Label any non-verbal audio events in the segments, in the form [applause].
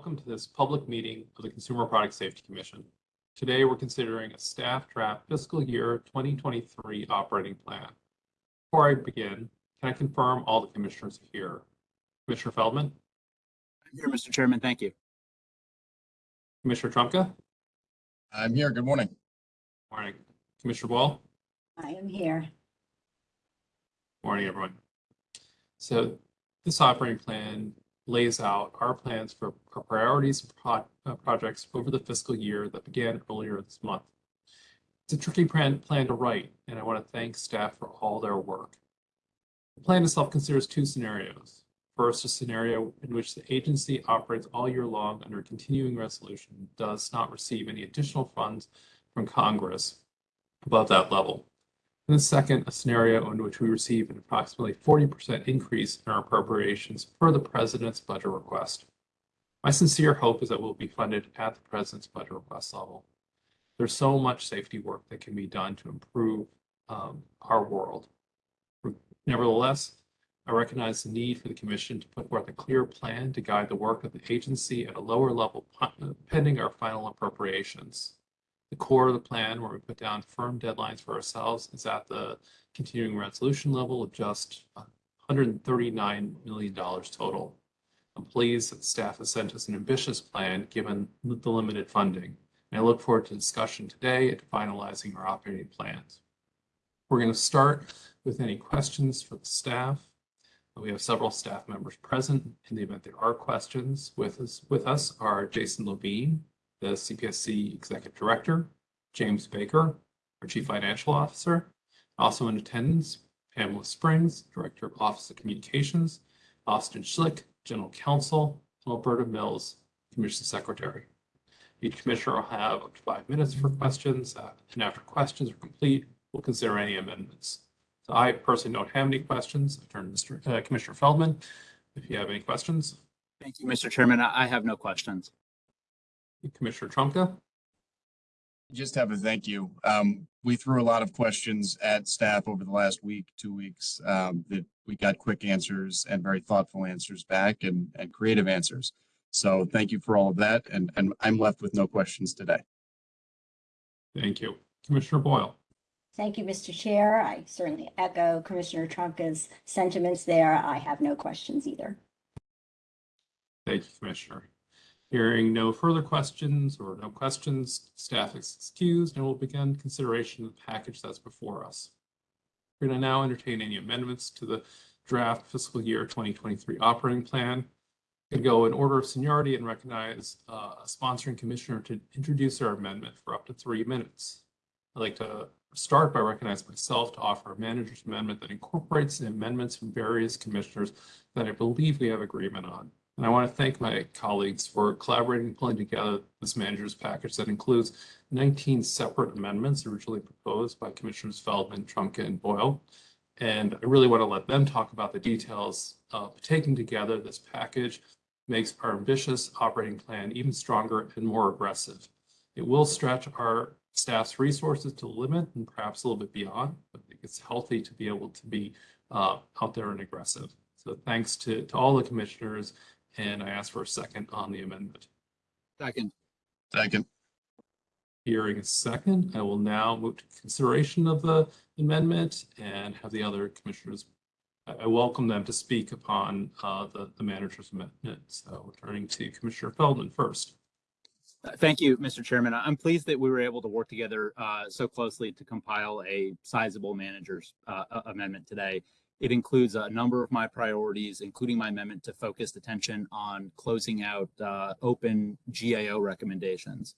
Welcome to this public meeting of the Consumer Product Safety Commission. Today, we're considering a staff draft fiscal year 2023 operating plan. Before I begin, can I confirm all the commissioners are here? Commissioner Feldman, I'm here, Mr. Chairman. Thank you. Commissioner Trumka, I'm here. Good morning. morning. Commissioner Boyle, I am here. morning, everyone. So this operating plan lays out our plans for our priorities and pro- uh, projects over the fiscal year that began earlier this month. It's a tricky plan, plan to write, and I want to thank staff for all their work. The plan itself considers two scenarios. First, a scenario in which the agency operates all year long under continuing resolution, does not receive any additional funds from Congress above that level. And the second, a scenario in which we receive an approximately 40% increase in our appropriations per the president's budget request. My sincere hope is that we'll be funded at the president's budget request level. There's so much safety work that can be done to improve um, our world. Nevertheless, I recognize the need for the commission to put forth a clear plan to guide the work of the agency at a lower level pending our final appropriations the core of the plan where we put down firm deadlines for ourselves is at the continuing resolution level of just $139 million total. I'm pleased that the staff has sent us an ambitious plan given the limited funding. And I look forward to discussion today and finalizing our operating plans. We're going to start with any questions for the staff. We have several staff members present. In the event there are questions with us, with us are Jason Levine, the CPSC Executive Director, James Baker, our Chief Financial Officer. Also in attendance, Pamela Springs, Director of Office of Communications, Austin Schlick, General Counsel, and Alberta Mills, Commission Secretary. Each commissioner will have up to five minutes for questions, uh, and after questions are complete, we'll consider any amendments. So I personally don't have any questions. I turn to Mr. Uh, Commissioner Feldman. If you have any questions, Thank you, Mr. Chairman. I I have no questions. Commissioner Trumka. Just have a thank you. Um, we threw a lot of questions at staff over the last week, two weeks, um, that we got quick answers and very thoughtful answers back and, and creative answers. So thank you for all of that. And, and I'm left with no questions today. Thank you. Commissioner Boyle. Thank you, Mr. Chair. I certainly echo Commissioner Trumka's sentiments there. I have no questions either. Thank you, Commissioner. Hearing no further questions or no questions, staff is excused and we'll begin consideration of the package that's before us. We're going to now entertain any amendments to the draft fiscal year 2023 operating plan. To go in order of seniority and recognize uh, a sponsoring commissioner to introduce our amendment for up to three minutes. I'd like to start by recognizing myself to offer a manager's amendment that incorporates the amendments from various commissioners that I believe we have agreement on. And I want to thank my colleagues for collaborating and pulling together this manager's package that includes 19 separate amendments originally proposed by Commissioners Feldman, Trumka, and Boyle. And I really want to let them talk about the details taking together this package makes our ambitious operating plan even stronger and more aggressive. It will stretch our staff's resources to the limit and perhaps a little bit beyond, but I think it's healthy to be able to be uh, out there and aggressive. So thanks to, to all the commissioners and I ask for a second on the amendment. Second. Second. Hearing a second, I will now move to consideration of the amendment and have the other commissioners. I I welcome them to speak upon uh, the, the manager's amendment. So turning to Commissioner Feldman first. Uh, Thank you, Mr. Chairman. I'm pleased that we were able to work together uh, so closely to compile a sizable manager's uh, amendment today. It includes a number of my priorities, including my amendment to focused attention on closing out uh, open GAO recommendations.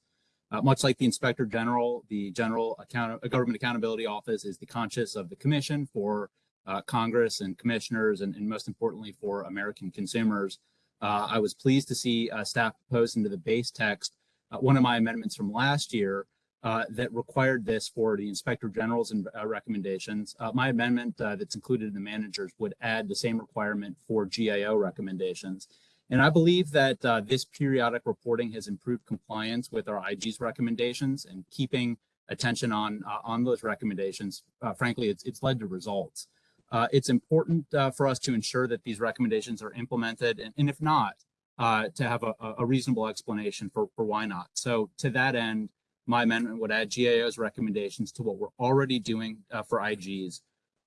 Uh, much like the Inspector General, the General Account uh, Government Accountability Office is the conscience of the Commission for uh, Congress and commissioners, and, and, most importantly for American consumers. Uh, I was pleased to see uh, staff propose into the base text one of my amendments from last year uh, that required this for the inspector general's uh, recommendations. Uh, my amendment uh, that's included in the managers would add the same requirement for GAO recommendations. And I believe that uh, this periodic reporting has improved compliance with our IG's recommendations and keeping attention on uh, on those recommendations. frankly, it's, it's led to results. it's important for us to ensure that these recommendations are implemented, and, and if not, to have a, a reasonable explanation for, for why not. So to that end, my amendment would add GAO's recommendations to what we're already doing uh, for IGs.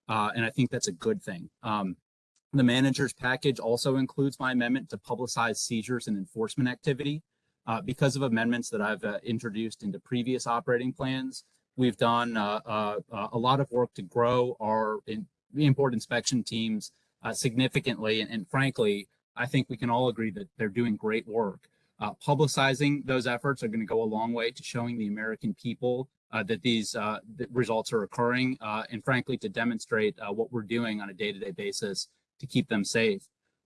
Uh, and I think that's a good thing. Um, the manager's package also includes my amendment to publicize seizures and enforcement activity. Uh, because of amendments that I've uh, introduced into previous operating plans, we've done uh, uh, a lot of work to grow our in, import inspection teams significantly. And, and frankly, I think we can all agree that they're doing great work. Uh, publicizing those efforts are going to go a long way to showing the American people uh, that these uh, results are occurring, uh, and frankly, to demonstrate uh, what we're doing on a day-to-day basis to keep them safe.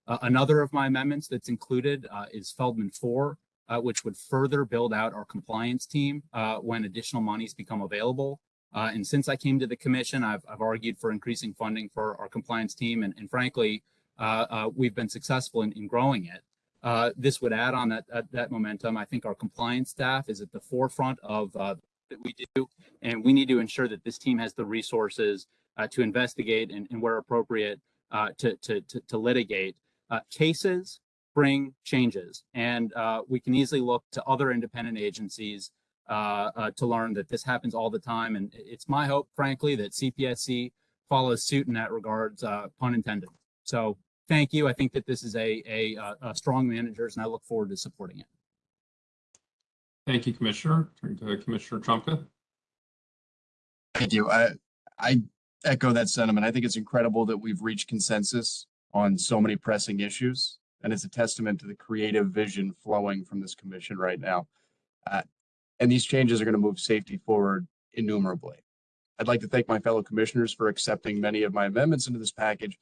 Uh, another of my amendments that's included is Feldman 4, uh, which would further build out our compliance team when additional monies become available. And since I came to the commission, I've, I've argued for increasing funding for our compliance team. And, and frankly, we've been successful in, in growing it. Uh, this would add on that, that, that momentum. I think our compliance staff is at the forefront of uh, that we do, and we need to ensure that this team has the resources uh, to investigate and, and where appropriate uh, to, to, to, to litigate. Uh, cases bring changes, and uh, we can easily look to other independent agencies to learn that this happens all the time. And it's my hope, frankly, that CPSC follows suit in that regards, pun intended. So thank you. I think that this is a, a, a strong managers, and I look forward to supporting it. Thank you, Commissioner. Turn to Commissioner Trumka. Thank you. I, I echo that sentiment. I think it's incredible that we've reached consensus on so many pressing issues. And it's a testament to the creative vision flowing from this commission right now. Uh, and these changes are going to move safety forward innumerably. I'd like to thank my fellow commissioners for accepting many of my amendments into this package.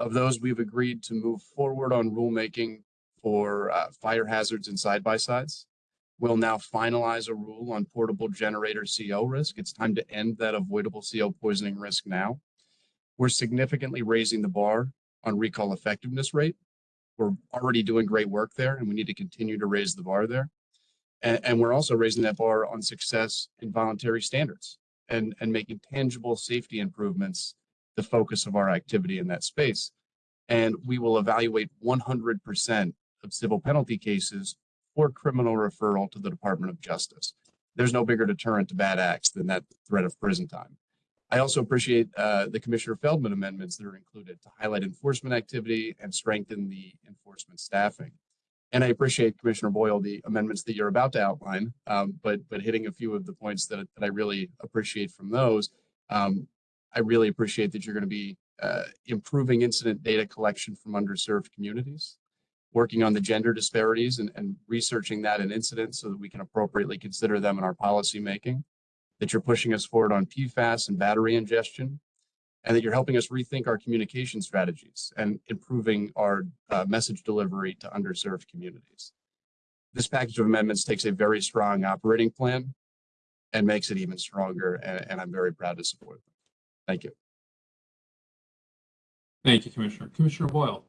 Of those, we've agreed to move forward on rulemaking for uh, fire hazards and side-by-sides. We'll now finalize a rule on portable generator CO risk. It's time to end that avoidable CO poisoning risk now. We're significantly raising the bar on recall effectiveness rate. We're already doing great work there and we need to continue to raise the bar there. And, and we're also raising that bar on success in voluntary standards and, and making tangible safety improvements the focus of our activity in that space. And we will evaluate 100% of civil penalty cases for criminal referral to the Department of Justice. There's no bigger deterrent to bad acts than that threat of prison time. I also appreciate uh, the Commissioner Feldman amendments that are included to highlight enforcement activity and strengthen the enforcement staffing. And I appreciate Commissioner Boyle, the amendments that you're about to outline, um, but but hitting a few of the points that, that I really appreciate from those. Um, I really appreciate that you're going to be uh, improving incident data collection from underserved communities, working on the gender disparities and, and researching that in incidents so that we can appropriately consider them in our policy making, that you're pushing us forward on PFAS and battery ingestion, and that you're helping us rethink our communication strategies and improving our uh, message delivery to underserved communities. This package of amendments takes a very strong operating plan and makes it even stronger, and, and I'm very proud to support them. Thank you. Thank you, Commissioner. Commissioner Boyle.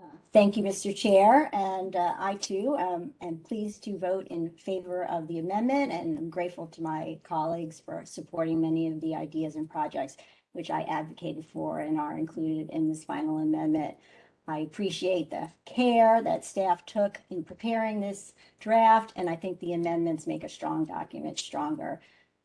Uh, Thank you, Mr. Chair, and uh, I too um, am pleased to vote in favor of the amendment and I'm grateful to my colleagues for supporting many of the ideas and projects which I advocated for and are included in this final amendment. I appreciate the care that staff took in preparing this draft, and I think the amendments make a strong document stronger.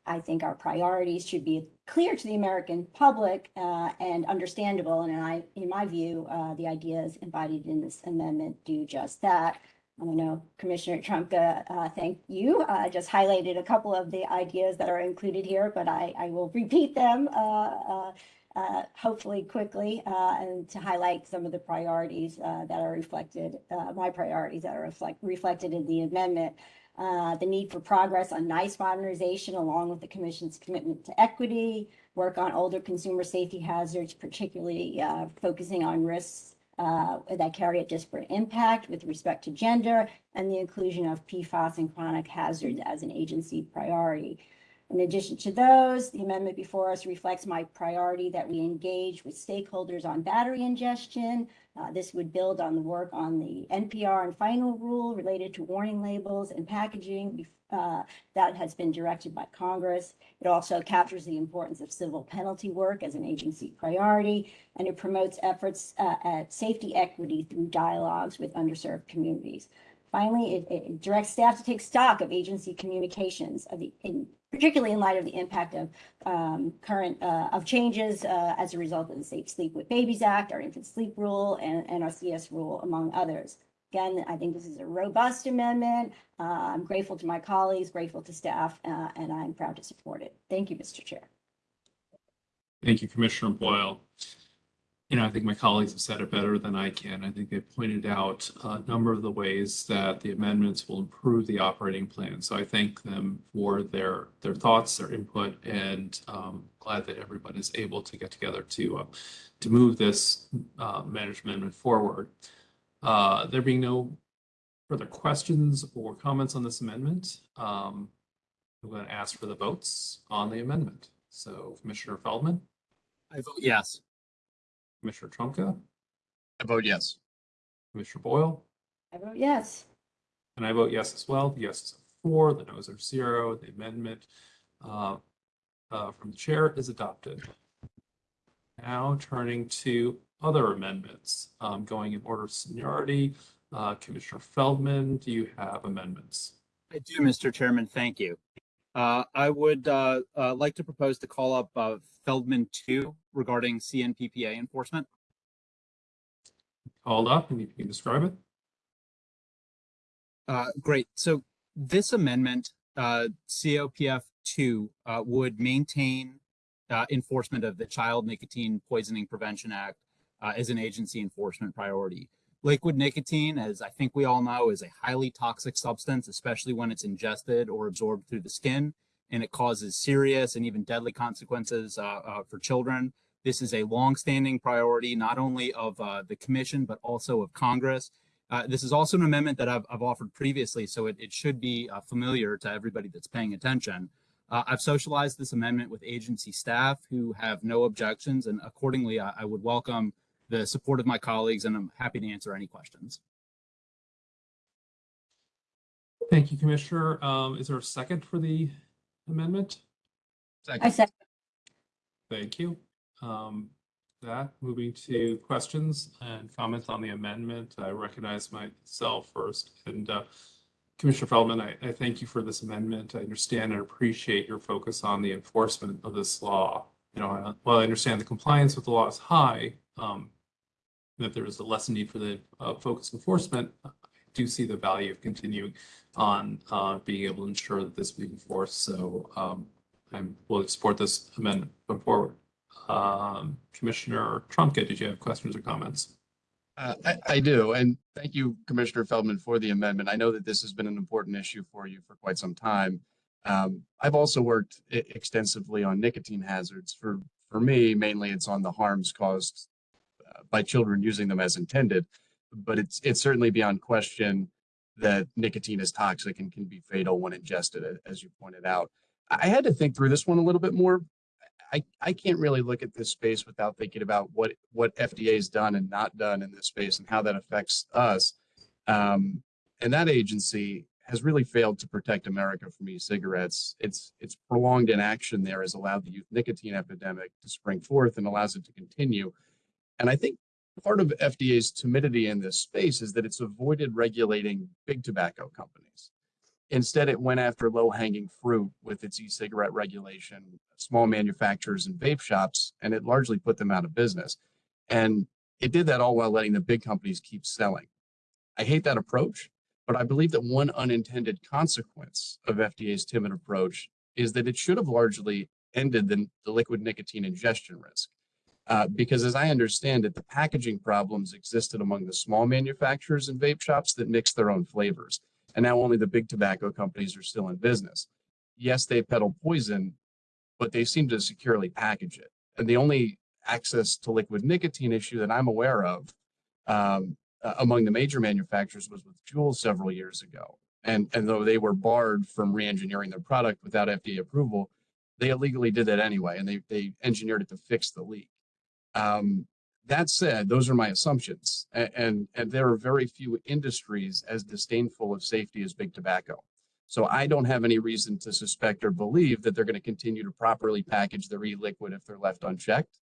I think our priorities should be clear to the American public uh, and understandable. And I, in my view, uh, the ideas embodied in this amendment do just that. I know Commissioner Trumka, uh, thank you. I just highlighted a couple of the ideas that are included here, but I, I will repeat them uh, uh, uh, hopefully quickly uh, and to highlight some of the priorities uh, that are reflected, uh, my priorities that are reflect, reflected in the amendment. Uh, the need for progress on NEISS modernization along with the commission's commitment to equity, work on older consumer safety hazards, particularly uh, focusing on risks uh, that carry a disparate impact with respect to gender, and the inclusion of PFAS and chronic hazards as an agency priority. In addition to those, the amendment before us reflects my priority that we engage with stakeholders on battery ingestion. Uh, This would build on the work on the NPR and final rule related to warning labels and packaging uh, that has been directed by Congress. It also captures the importance of civil penalty work as an agency priority, and it promotes efforts uh, at safety equity through dialogues with underserved communities. Finally, it, it directs staff to take stock of agency communications of the, in, particularly in light of the impact of um, current, uh, of changes uh, as a result of the Safe Sleep with Babies Act, our infant sleep rule, and, and our CS rule, among others. Again, I think this is a robust amendment. Uh, I'm grateful to my colleagues, grateful to staff, uh, and I'm proud to support it. Thank you, Mr. Chair. Thank you, Commissioner Boyle. You know, I think my colleagues have said it better than I can. I think they pointed out a number of the ways that the amendments will improve the operating plan. So I thank them for their, their thoughts, their input, and um, glad that everyone is able to get together to, uh, to move this uh, management forward. Uh, There being no further questions or comments on this amendment, um, I'm going to ask for the votes on the amendment. So Commissioner Feldman? I vote yes. Commissioner Trumka, I vote yes. Commissioner Boyle, I vote yes. and I vote yes as well. The yeses are four, the noes are zero. The amendment uh, uh, from the chair is adopted. Now turning to other amendments, um, going in order of seniority. Uh, Commissioner Feldman, do you have amendments? I do, Mr. Chairman. Thank you. Uh, I would uh, uh, like to propose to call up uh, Feldman 2 regarding CNPPA enforcement. Called up and you can describe it. Uh, great. So this amendment, uh, COPF 2, uh, would maintain uh, enforcement of the Child Nicotine Poisoning Prevention Act uh, as an agency enforcement priority. Liquid nicotine, as I think we all know, is a highly toxic substance, especially when it's ingested or absorbed through the skin, and it causes serious and even deadly consequences uh, uh, for children. This is a longstanding priority, not only of uh, the commission, but also of Congress. Uh, this is also an amendment that I've, I've offered previously, so it, it should be uh, familiar to everybody that's paying attention. Uh, I've socialized this amendment with agency staff who have no objections, and accordingly, I, I would welcome the support of my colleagues, and I'm happy to answer any questions. Thank you, Commissioner. Um, Is there a second for the amendment? I Second, second. Thank you. Um, that, moving to questions and comments on the amendment, I recognize myself first. And uh, Commissioner Feldman, I, I thank you for this amendment. I understand and appreciate your focus on the enforcement of this law. You know, I- while I understand the compliance with the law is high, um, that there is a less need for the uh, focus enforcement, I do see the value of continuing on uh, being able to ensure that this be enforced. So um, I'm will support this amendment going forward. Um, Commissioner Trumka, did you have questions or comments? Uh, I, I do, and thank you, Commissioner Feldman, for the amendment. I know that this has been an important issue for you for quite some time. Um, I've also worked extensively on nicotine hazards. For, for me, mainly it's on the harms caused by children using them as intended. But it's, it's certainly beyond question that nicotine is toxic and can be fatal when ingested, as you pointed out. I had to think through this one a little bit more. I, I can't really look at this space without thinking about what, what FDA's done and not done in this space and how that affects us. Um, and that agency has really failed to protect America from e-cigarettes. Its, its prolonged inaction there has allowed the youth nicotine epidemic to spring forth and allows it to continue. And I think part of FDA's timidity in this space is that it's avoided regulating big tobacco companies. Instead, it went after low-hanging fruit with its e-cigarette regulation, small manufacturers and vape shops, and it largely put them out of business. And it did that all while letting the big companies keep selling. I hate that approach, but I believe that one unintended consequence of FDA's timid approach is that it should have largely ended the, the liquid nicotine ingestion risk. Uh, because as I understand it, the packaging problems existed among the small manufacturers and vape shops that mix their own flavors. And now only the big tobacco companies are still in business. Yes, they peddle poison, but they seem to securely package it. And the only access to liquid nicotine issue that I'm aware of um, uh, among the major manufacturers was with Juul several years ago. And, and though they were barred from re-engineering their product without FDA approval, they illegally did that anyway, and they, they engineered it to fix the leak. Um, that said, those are my assumptions, a- and, and there are very few industries as disdainful of safety as big tobacco. So I don't have any reason to suspect or believe that they're going to continue to properly package their e-liquid if they're left unchecked.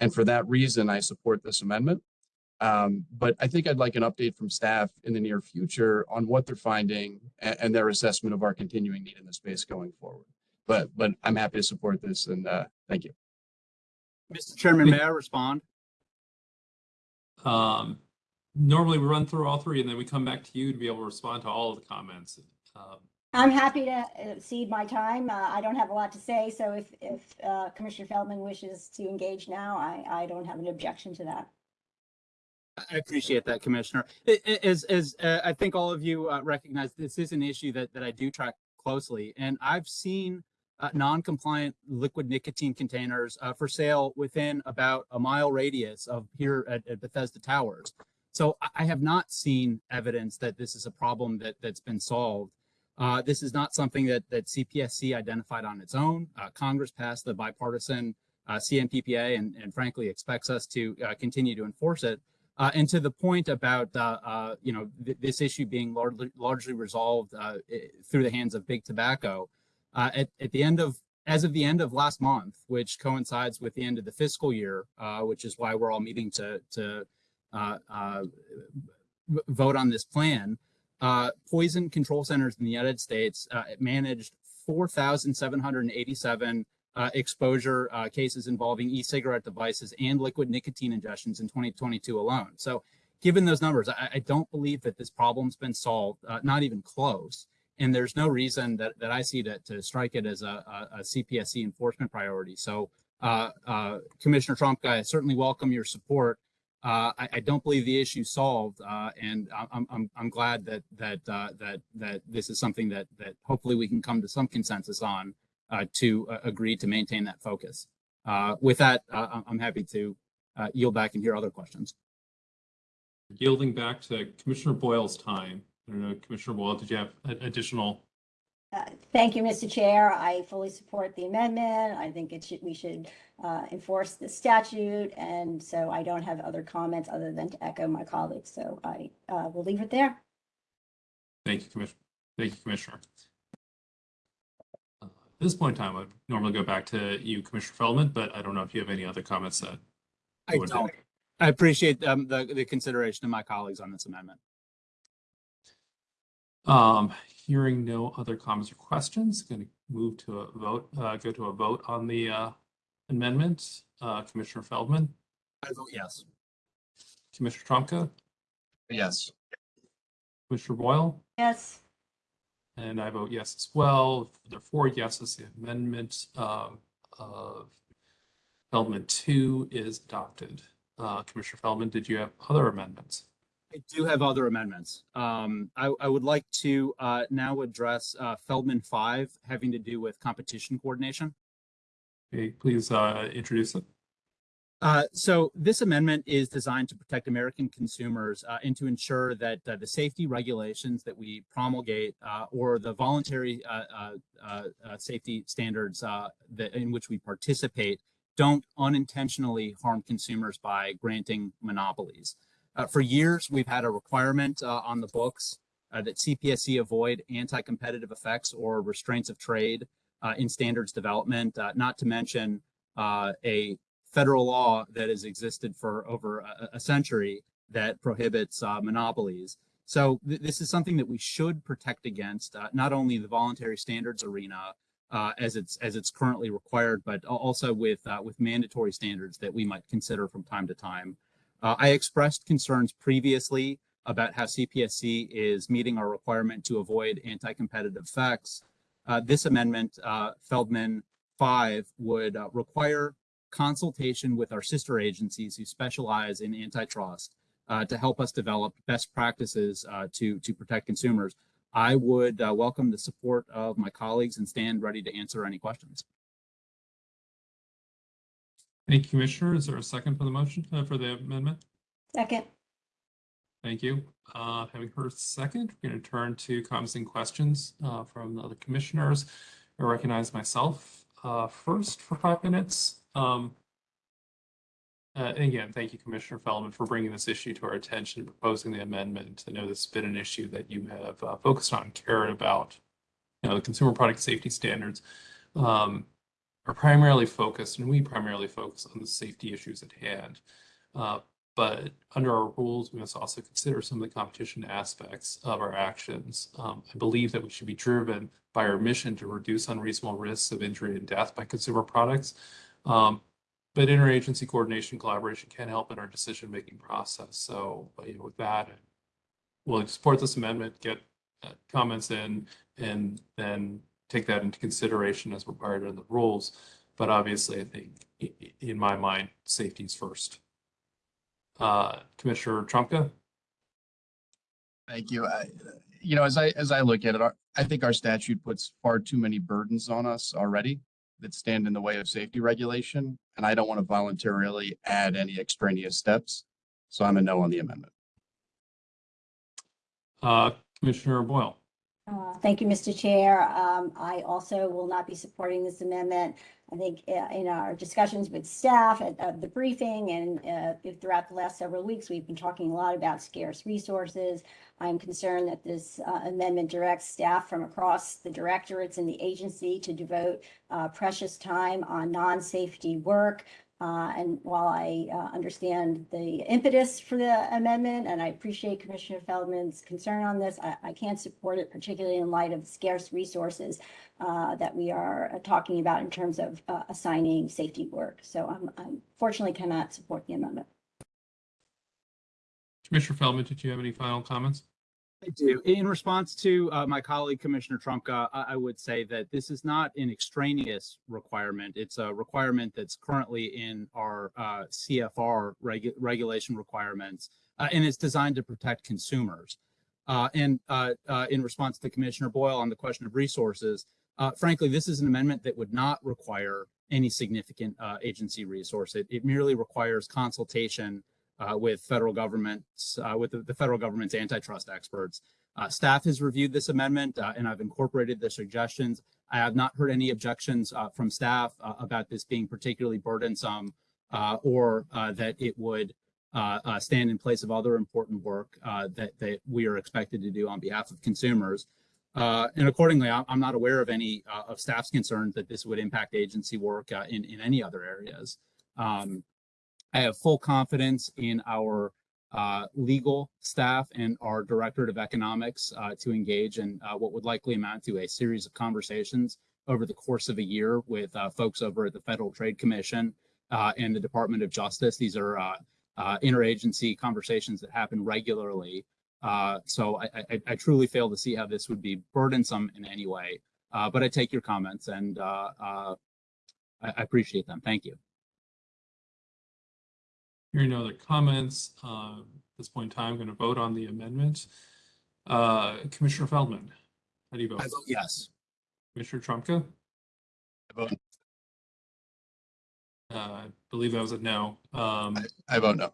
And for that reason, I support this amendment. Um, but I think I'd like an update from staff in the near future on what they're finding and, and their assessment of our continuing need in the space going forward. But, but I'm happy to support this and, uh, thank you. Mr. Chairman, may I respond? Um, normally we run through all three and then we come back to you to be able to respond to all of the comments. Um, I'm happy to uh, cede my time. Uh, I don't have a lot to say, so if, if uh, Commissioner Feldman wishes to engage now, I, I don't have an objection to that. I appreciate that, Commissioner. I- I- As, as uh, I think all of you uh, recognize, this is an issue that, that I do track closely, and I've seen uh, non-compliant liquid nicotine containers uh, for sale within about a mile radius of here at, at Bethesda Towers. So I- have not seen evidence that this is a problem that, that's been solved. Uh, this is not something that, that CPSC identified on its own. Uh, Congress passed the bipartisan uh, CNPPA and, and frankly expects us to uh, continue to enforce it. And to the point about you know th- this issue being largely largely resolved through the hands of big tobacco, uh, at at the end of as of the end of last month, which coincides with the end of the fiscal year, uh, which is why we're all meeting to to uh, uh, vote on this plan. Uh, poison control centers in the United States uh, managed 4,787 uh, exposure uh, cases involving e-cigarette devices and liquid nicotine ingestions in 2022 alone. So given those numbers, I, I don't believe that this problem's been solved, uh, not even close. And there's no reason that, that I see to, to strike it as a, a, a CPSC enforcement priority. So uh, uh, Commissioner Trump, I certainly welcome your support. Uh, I, I don't believe the issue solved, uh, and I'm, I'm, I'm glad that that uh, that that this is something that that hopefully we can come to some consensus on uh, to agree to maintain that focus. With that, I'm- happy to yield back and hear other questions. Yielding back to Commissioner Boyle's time. I don't know, Commissioner Boyle, did you have additional? Uh, Thank you, Mr. Chair. I fully support the amendment. I think it should, we should uh, enforce the statute. And so I don't have other comments other than to echo my colleagues. So I uh, will leave it there. Thank you, Commissioner. Thank you, Commissioner. Uh, At this point in time, I'd normally go back to you, Commissioner Feldman, but I don't know if you have any other comments that. I don't. I appreciate um, the the consideration of my colleagues on this amendment. Um, hearing no other comments or questions, going to move to a vote, uh, go to a vote on the, uh, amendment. Uh, Commissioner Feldman, I vote yes. Commissioner Trumka, Yes. Commissioner Boyle, Yes. and I vote yes as well. There are four yeses. The amendment, um, of Feldman two is adopted. Uh, Commissioner Feldman, did you have other amendments? I do have other amendments. Um, I, I would like to uh, now address uh, Feldman five having to do with competition coordination. Okay, please, uh, introduce it. Uh, so this amendment is designed to protect American consumers uh, and to ensure that uh, the safety regulations that we promulgate uh, or the voluntary uh, uh, uh, uh, safety standards uh, that in which we participate don't unintentionally harm consumers by granting monopolies. Uh, for years, we've had a requirement uh, on the books uh, that CPSC avoid anti-competitive effects or restraints of trade uh, in standards development, uh, not to mention uh, a federal law that has existed for over a, a century that prohibits monopolies. So th- this is something that we should protect against, not only the voluntary standards arena uh, as it's as it's currently required, but also with uh, with mandatory standards that we might consider from time to time. Uh, I expressed concerns previously about how CPSC is meeting our requirement to avoid anti-competitive effects. Uh, this amendment, uh, Feldman 5, would uh, require consultation with our sister agencies who specialize in antitrust uh, to help us develop best practices uh, to, to protect consumers. I would welcome the support of my colleagues and stand ready to answer any questions. Thank you, Commissioner. Is there a second for the motion, uh, for the amendment? Second. Thank you. Uh, having heard second, we're going to turn to comments and questions, uh, from the other commissioners. I recognize myself. uh, first for five minutes. Um, uh, and again, thank you, Commissioner Feldman, for bringing this issue to our attention and proposing the amendment. I know this has been an issue that you have uh, focused on, cared about. You know, the consumer product safety standards um, are primarily focused, and we primarily focus on the safety issues at hand. Uh, but under our rules, we must also consider some of the competition aspects of our actions. Um, I believe that we should be driven by our mission to reduce unreasonable risks of injury and death by consumer products. Um, but interagency coordination collaboration can help in our decision-making process. So, you know, with that, we'll support this amendment, get uh, comments in, and then take that into consideration as required in the rules. But obviously, I think in my mind, safety is first. Uh, Commissioner Trumka? Thank you. I, you know, as I, as I look at it, our- I think our statute puts far too many burdens on us already that stand in the way of safety regulation, and I don't want to voluntarily add any extraneous steps. So I'm a no on the amendment. Uh, Commissioner Boyle? Uh, Thank you, Mr. Chair. Um, I also will not be supporting this amendment. I think uh, in our discussions with staff at at the briefing and uh, throughout the last several weeks, we've been talking a lot about scarce resources. I'm concerned that this uh, amendment directs staff from across the directorates and the agency to devote precious time on non-safety work. Uh, And while I uh, understand the impetus for the amendment, and I appreciate Commissioner Feldman's concern on this, I, I can't support it, particularly in light of scarce resources uh, that we are talking about in terms of uh, assigning safety work. So I'm, I unfortunately cannot support the amendment. Commissioner Feldman, did you have any final comments? I do. In response to uh, my colleague Commissioner Trumka, I, I would say that this is not an extraneous requirement. It's a requirement that's currently in our uh, CFR regu- regulation requirements, uh, and it's designed to protect consumers. Uh, and uh, uh, in response to Commissioner Boyle on the question of resources, frankly, this is an amendment that would not require any significant agency resource. It, it merely requires consultation uh, with federal governments, uh, with the, the federal government's antitrust experts. Uh, staff has reviewed this amendment uh, and I've incorporated their suggestions. I have not heard any objections uh, from staff uh, about this being particularly burdensome or that it would stand in place of other important work that, that we are expected to do on behalf of consumers. And accordingly, I'm, not aware of any of staff's concerns that this would impact agency work in, in any other areas. Um, I have full confidence in our uh, legal staff and our Directorate of Economics uh, to engage in uh, what would likely amount to a series of conversations over the course of a year with uh, folks over at the Federal Trade Commission uh, and the Department of Justice. These are uh, interagency conversations that happen regularly. So I, I, I truly fail to see how this would be burdensome in any way. But I take your comments and I appreciate them. Thank you. Hearing no other comments, uh, at this point in time, I'm going to vote on the amendment. Uh, Commissioner Feldman, how do you vote? I vote yes. Commissioner Trumka? I vote, Uh, I believe that was a no. Um, I vote no.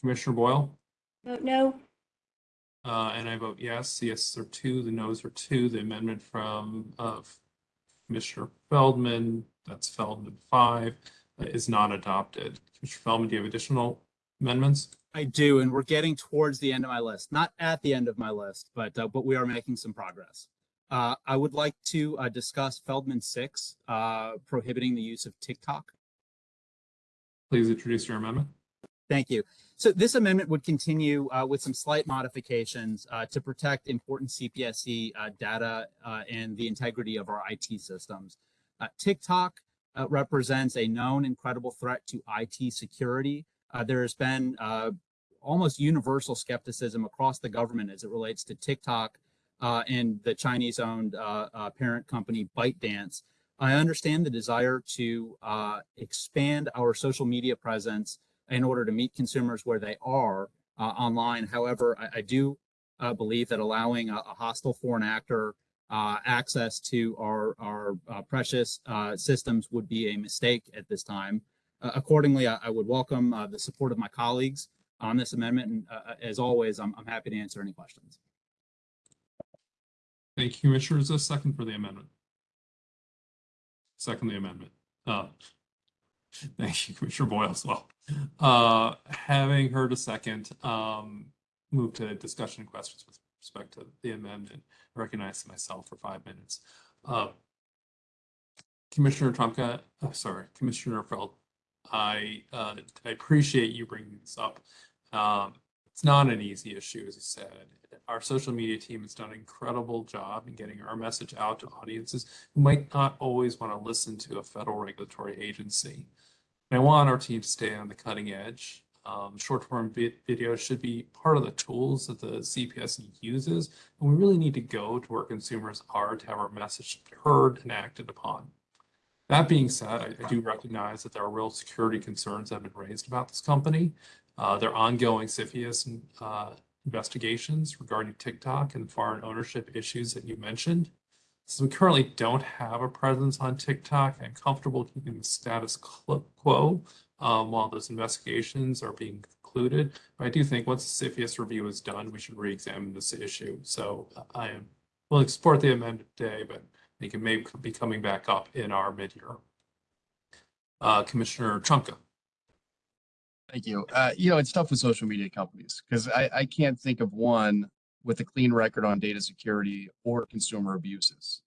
Commissioner Boyle? Vote no. Uh, and I vote yes. The yeses are two, the noes are two. The amendment from, uh, Commissioner Feldman, that's Feldman five, is not adopted. Commissioner Feldman, do you have additional amendments? I do, and we're getting towards the end of my list. Not at the end of my list, but uh, but we are making some progress. Uh, I would like to uh, discuss Feldman six, uh, prohibiting the use of TikTok. Please introduce your amendment. Thank you. So this amendment would continue uh, with some slight modifications uh, to protect important CPSC uh, data uh, and the integrity of our IT systems. Uh, TikTok uh, represents a known and credible threat to IT security. Uh, there has been uh, almost universal skepticism across the government as it relates to TikTok uh, and the Chinese-owned uh, parent company ByteDance. I understand the desire to expand our social media presence in order to meet consumers where they are online. However, I, I do believe that allowing a, a hostile foreign actor uh, access to our, our uh, precious uh, systems would be a mistake at this time. Uh, accordingly, I, I would welcome uh, the support of my colleagues on this amendment. And uh, as always, I'm, I'm happy to answer any questions. Thank you, Commissioner. Is a second for the amendment? second the amendment. Thank you, Commissioner Boyle as well. Having heard a second, um, move to discussion questions with respect to the amendment. Recognize myself for five minutes. Uh, Commissioner Trumka, uh, sorry, Commissioner Feld, I, uh, I appreciate you bringing this up. Um, it's not an easy issue, as you said. Our social media team has done an incredible job in getting our message out to audiences who might not always want to listen to a federal regulatory agency. And I want our team to stay on the cutting edge. Um, short-form vi- video should be part of the tools that the CPSC uses, and we really need to go to where consumers are to have our message heard and acted upon. That being said, I, I do recognize that there are real security concerns that have been raised about this company. Uh, their ongoing CFIUS uh, investigations regarding TikTok and foreign ownership issues that you mentioned. So we currently don't have a presence on TikTok. I'm comfortable keeping the status quo um, while those investigations are being concluded. But I do think once the CFIUS review is done, we should re-examine this issue. So I am to support the amendment today, but I think it may be coming back up in our mid-year. Uh, Commissioner Trumka. Thank you. Uh, you know, it's tough with social media companies because I, I can't think of one with a clean record on data security or consumer abuses.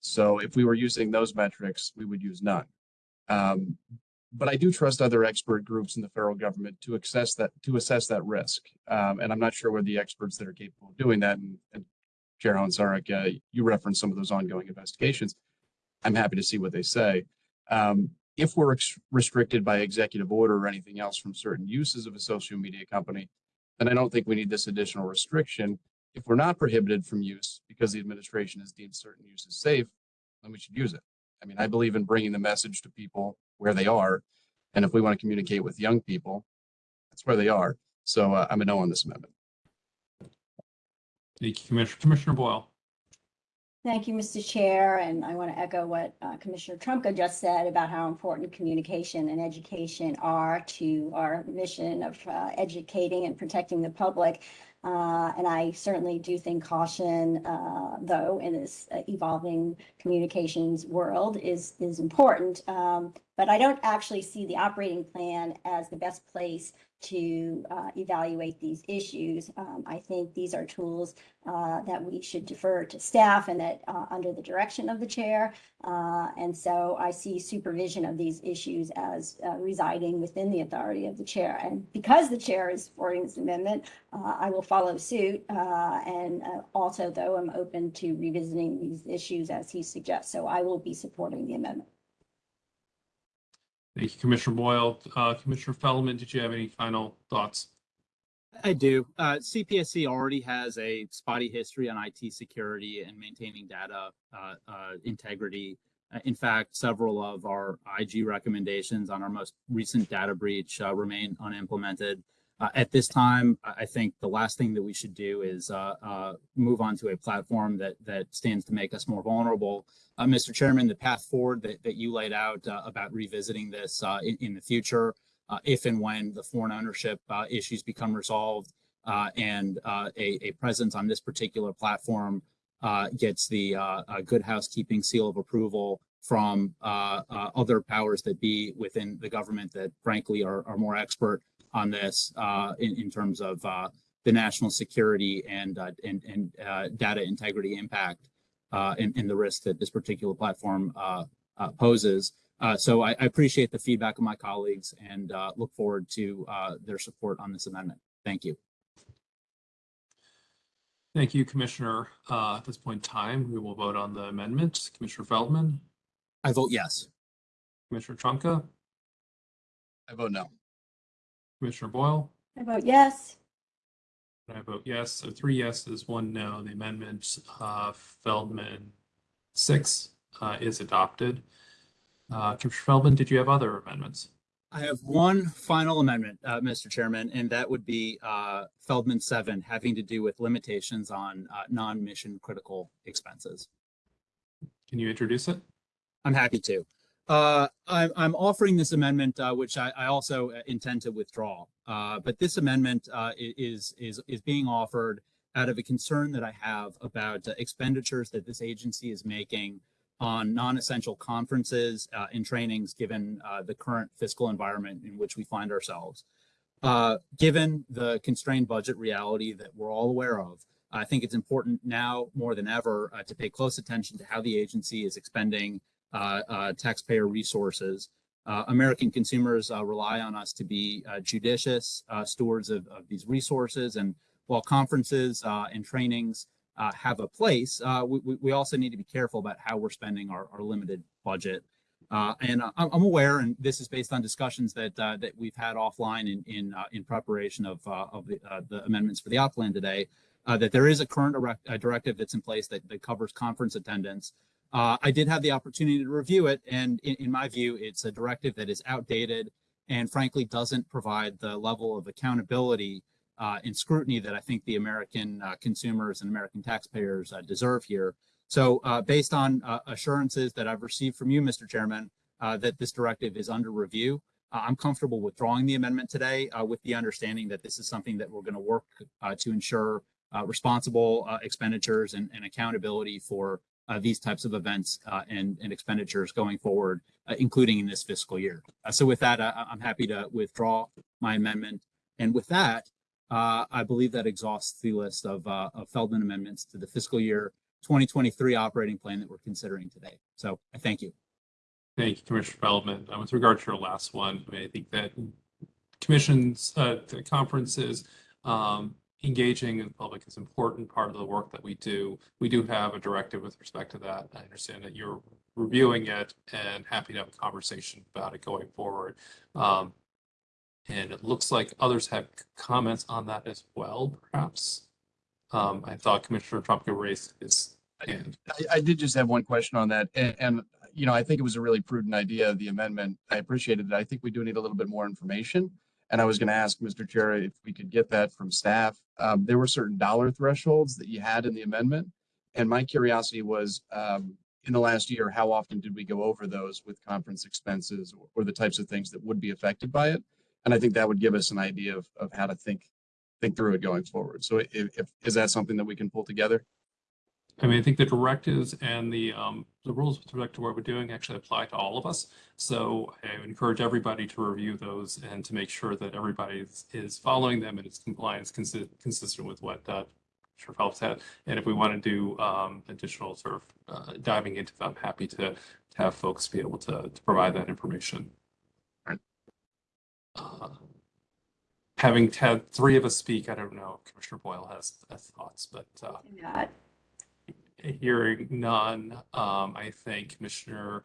So if we were using those metrics, we would use none. Um, but I do trust other expert groups in the federal government to assess that to assess that risk. Um, and I'm not sure we're the experts that are capable of doing that. And, and Chair Hoehn-Saric, uh, you referenced some of those ongoing investigations. I'm happy to see what they say. Um, if we're restricted by executive order or anything else from certain uses of a social media company, then I don't think we need this additional restriction. If we're not prohibited from use because the administration has deemed certain uses safe, then we should use it. I mean, I believe in bringing the message to people where they are. And if we want to communicate with young people, that's where they are. So uh, I'm a no on this amendment. Thank you, Commissioner, Commissioner Boyle. Thank you, Mr. Chair, and I want to echo what uh, Commissioner Trumka just said about how important communication and education are to our mission of uh, educating and protecting the public. Uh, And I certainly do think caution, uh, though, in this uh, evolving communications world is, is important. Um, But I don't actually see the operating plan as the best place to uh, evaluate these issues. Um, I think these are tools uh, that we should defer to staff and that uh, under the direction of the chair. Uh, And so I see supervision of these issues as uh, residing within the authority of the chair. And because the chair is supporting this amendment, uh, I will follow suit. And also, though, I'm open to revisiting these issues as he suggests. So I will be supporting the amendment. Thank you, Commissioner Boyle. Uh, Commissioner Feldman, did you have any final thoughts? I do. Uh, CPSC already has a spotty history on IT security and maintaining data uh, uh, integrity. Uh, In fact, several of our IG recommendations on our most recent data breach uh, remain unimplemented. Uh, At this time, I think the last thing that we should do is uh, uh, move on to a platform that that stands to make us more vulnerable. Uh, Mr. Chairman, the path forward that that you laid out uh, about revisiting this uh, in in the future if and when the foreign ownership issues become resolved and a, a presence on this particular platform gets the good housekeeping seal of approval from other powers that be within the government that frankly are, are more expert on this uh, in, in terms of uh, the national security and, uh, and, and uh, data integrity impact uh, and, and the risk that this particular platform uh, uh, poses. Uh, so I, I appreciate the feedback of my colleagues and uh, look forward to uh, their support on this amendment. Thank you. Thank you, Commissioner. Uh, At this point in time, we will vote on the amendment. Commissioner Feldman, I vote yes. Commissioner Trumka, I vote no. Commissioner Boyle, I vote yes. and I vote yes. So three yeses, one no. The amendment uh, Feldman six uh, is adopted. Uh, Commissioner Feldman, did you have other amendments? I have one final amendment, uh, Mr. Chairman, and that would be uh, Feldman 7 having to do with limitations on uh, non-mission critical expenses. Can you introduce it? I'm happy to. Uh, I'm, I'm offering this amendment, uh, which I, I also uh, intend to withdraw. Uh, but this amendment uh, is, is, is being offered out of a concern that I have about expenditures that this agency is making on non-essential conferences and trainings, given the current fiscal environment in which we find ourselves. Given the constrained budget reality that we're all aware of, I think it's important now more than ever to pay close attention to how the agency is expending taxpayer resources. Uh, American consumers uh, rely on us to be uh, judicious uh, stewards of, of these resources. And while conferences uh, and trainings uh, have a place, uh, we, we- also need to be careful about how we're spending our, our limited budget. Uh, and I- I'm, aware, and this is based on discussions that uh, that we've had offline in in uh, in preparation of uh, of the, uh, the amendments for the op plan today, uh, that there is a current direct, uh, directive that's in place that, that covers conference attendance. Uh, I did have the opportunity to review it, and in, in my view, it's a directive that is outdated and frankly doesn't provide the level of accountability uh, and scrutiny that I think the American uh, consumers and American taxpayers uh, deserve here. So uh, based on uh, assurances that I've received from you, Mr. Chairman, that this directive is under review, I'm comfortable withdrawing the amendment today with the understanding that this is something that we're going to work to ensure uh, responsible uh, expenditures and, and accountability for uh, these types of events uh, and, and expenditures going forward, uh, including in this fiscal year. Uh, so with that, I, I'm happy to withdraw my amendment. And with that, uh, I believe that exhausts the list of, uh, of Feldman amendments to the fiscal year 2023 operating plan that we're considering today. So I thank you. Thank you, Commissioner Feldman. With regard to your last one, I mean, I think that commissions, the conferences, um, engaging in the public is an important part of the work that we do. We do have a directive with respect to that. I understand that you're reviewing it and happy to have a conversation about it going forward. Um, and it looks like others have comments on that as well, perhaps. Um, I thought Commissioner Trumka raised his hand. I, I did just have one question on that, and, and, you know, I think it was a really prudent idea, the amendment. I appreciated it. I think we do need a little bit more information. And I was gonna ask Mr. Chair if we could get that from staff. Um, there were certain dollar thresholds that you had in the amendment. And my curiosity was, um, in the last year, how often did we go over those with conference expenses or, or the types of things that would be affected by it? And I think that would give us an idea of, of how to think, think through it going forward. So if, if, is that something that we can pull together? I mean, I think the directives and the um, the rules with respect to what we're doing actually apply to all of us. So I encourage everybody to review those and to make sure that everybody is, is following them and its compliance consi- consistent with what uh, Commissioner Phelps had. And if we want to do um, additional sort of uh, diving into them, I'm happy to, to have folks be able to, to provide that information. Uh, having had three of us speak, I don't know, if Commissioner Boyle has, has thoughts, but uh, Not Hearing none, um, I thank Commissioner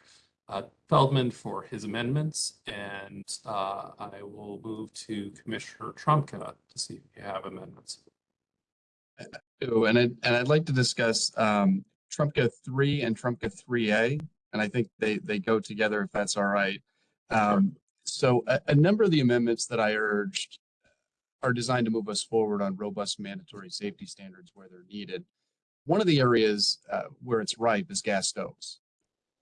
uh, Feldman for his amendments, and uh, I will move to Commissioner Trumka to see if you have amendments. Ooh, and I, and I'd like to discuss um Trumka three and Trumka three A, and I think they they go together if that's all right. Um, so a, a number of the amendments that I urged are designed to move us forward on robust mandatory safety standards where they're needed. One of the areas uh, where it's ripe is gas stoves.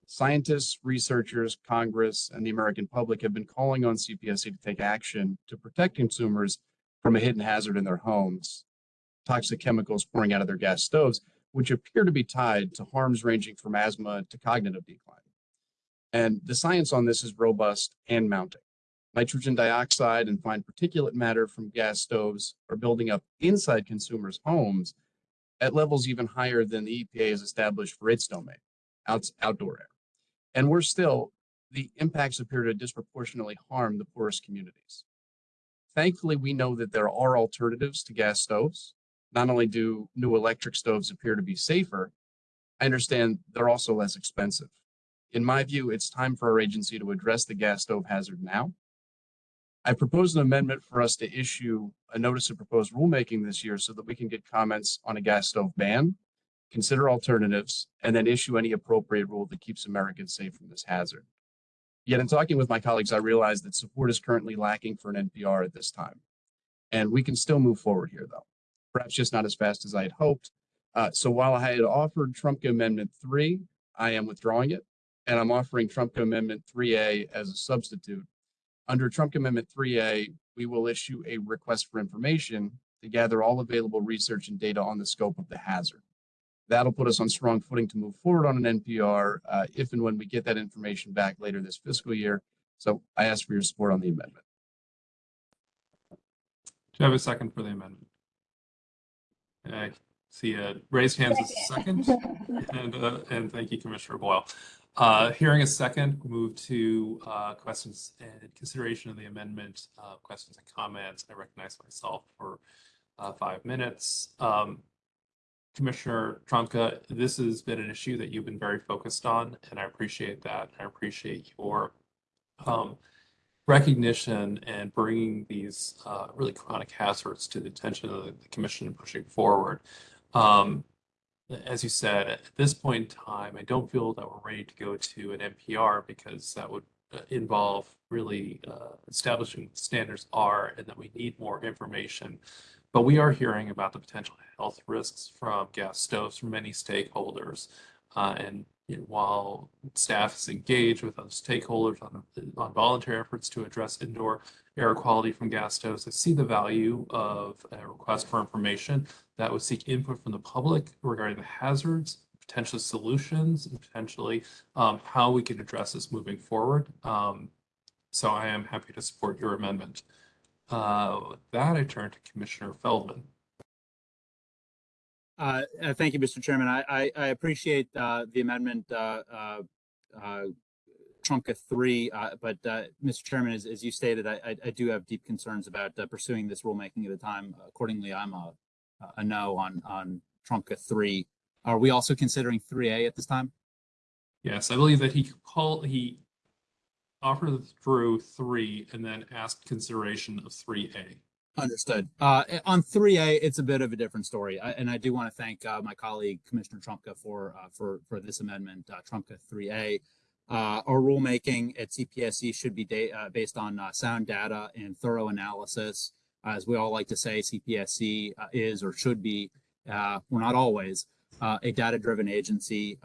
Scientists, researchers, Congress, and the American public have been calling on CPSC to take action to protect consumers from a hidden hazard in their homes toxic chemicals pouring out of their gas stoves, which appear to be tied to harms ranging from asthma to cognitive decline. And the science on this is robust and mounting. Nitrogen dioxide and fine particulate matter from gas stoves are building up inside consumers' homes at levels even higher than the EPA has established for its domain, out, outdoor air. And we're still, the impacts appear to disproportionately harm the poorest communities. Thankfully, we know that there are alternatives to gas stoves. Not only do new electric stoves appear to be safer, I understand they're also less expensive. In my view, it's time for our agency to address the gas stove hazard now. I propose an amendment for us to issue a notice of proposed rulemaking this year so that we can get comments on a gas stove ban, consider alternatives, and then issue any appropriate rule that keeps Americans safe from this hazard. Yet in talking with my colleagues, I realized that support is currently lacking for an NPR at this time. And we can still move forward here, though perhaps just not as fast as I had hoped. Uh, so while I had offered Trumka Amendment 3, I am withdrawing it, and I'm offering Trumka Amendment 3A as a substitute. Under Trump Amendment 3A, we will issue a request for information to gather all available research and data on the scope of the hazard. That'll put us on strong footing to move forward on an NPR uh, if and when we get that information back later this fiscal year. So I ask for your support on the amendment. Do you have a second for the amendment? I see a raised hands as a second, [laughs] and, uh, and thank you, Commissioner Boyle. Uh, hearing a second, move to, uh, questions and consideration of the amendment, uh, questions and comments. I recognize myself for, uh, five minutes. Um, Commissioner Trumka, this has been an issue that you've been very focused on, and I appreciate that. I appreciate your, um, recognition and bringing these uh, really chronic hazards to the attention of the commission and pushing forward. Um, as you said, at this point in time, I don't feel that we're ready to go to an NPR because that would uh, involve really uh, establishing standards are and that we need more information. But we are hearing about the potential health risks from gas stoves from many stakeholders. Uh, and you know, while staff is engaged with other stakeholders on, on voluntary efforts to address indoor air quality from gas stoves, I see the value of a request for information that would seek input from the public regarding the hazards, potential solutions, and potentially um, how we can address this moving forward. Um, so I am happy to support your amendment. Uh, with that, I turn to Commissioner Feldman. Uh, uh, thank you, Mr. Chairman. I, I, I appreciate, uh, the amendment, uh, uh, three, uh, but, Mr. Chairman, as, as you stated, I, I, do have deep concerns about pursuing this rulemaking at the time. Accordingly, I'm a, a no on, on Trumka three. Are we also considering three A at this time? Yes, I believe that he called, he offered through three and then asked consideration of three A. Understood. Uh, eh, on three A, it's a bit of a different story, I, and I do want to thank uh, my colleague Commissioner Trumka for uh, for for this amendment, uh, Trumka three A. Uh, our rulemaking at CPSC should be uh, based on sound data and thorough analysis. As we all like to say, CPSC is or should be, well, not always, a data-driven agency.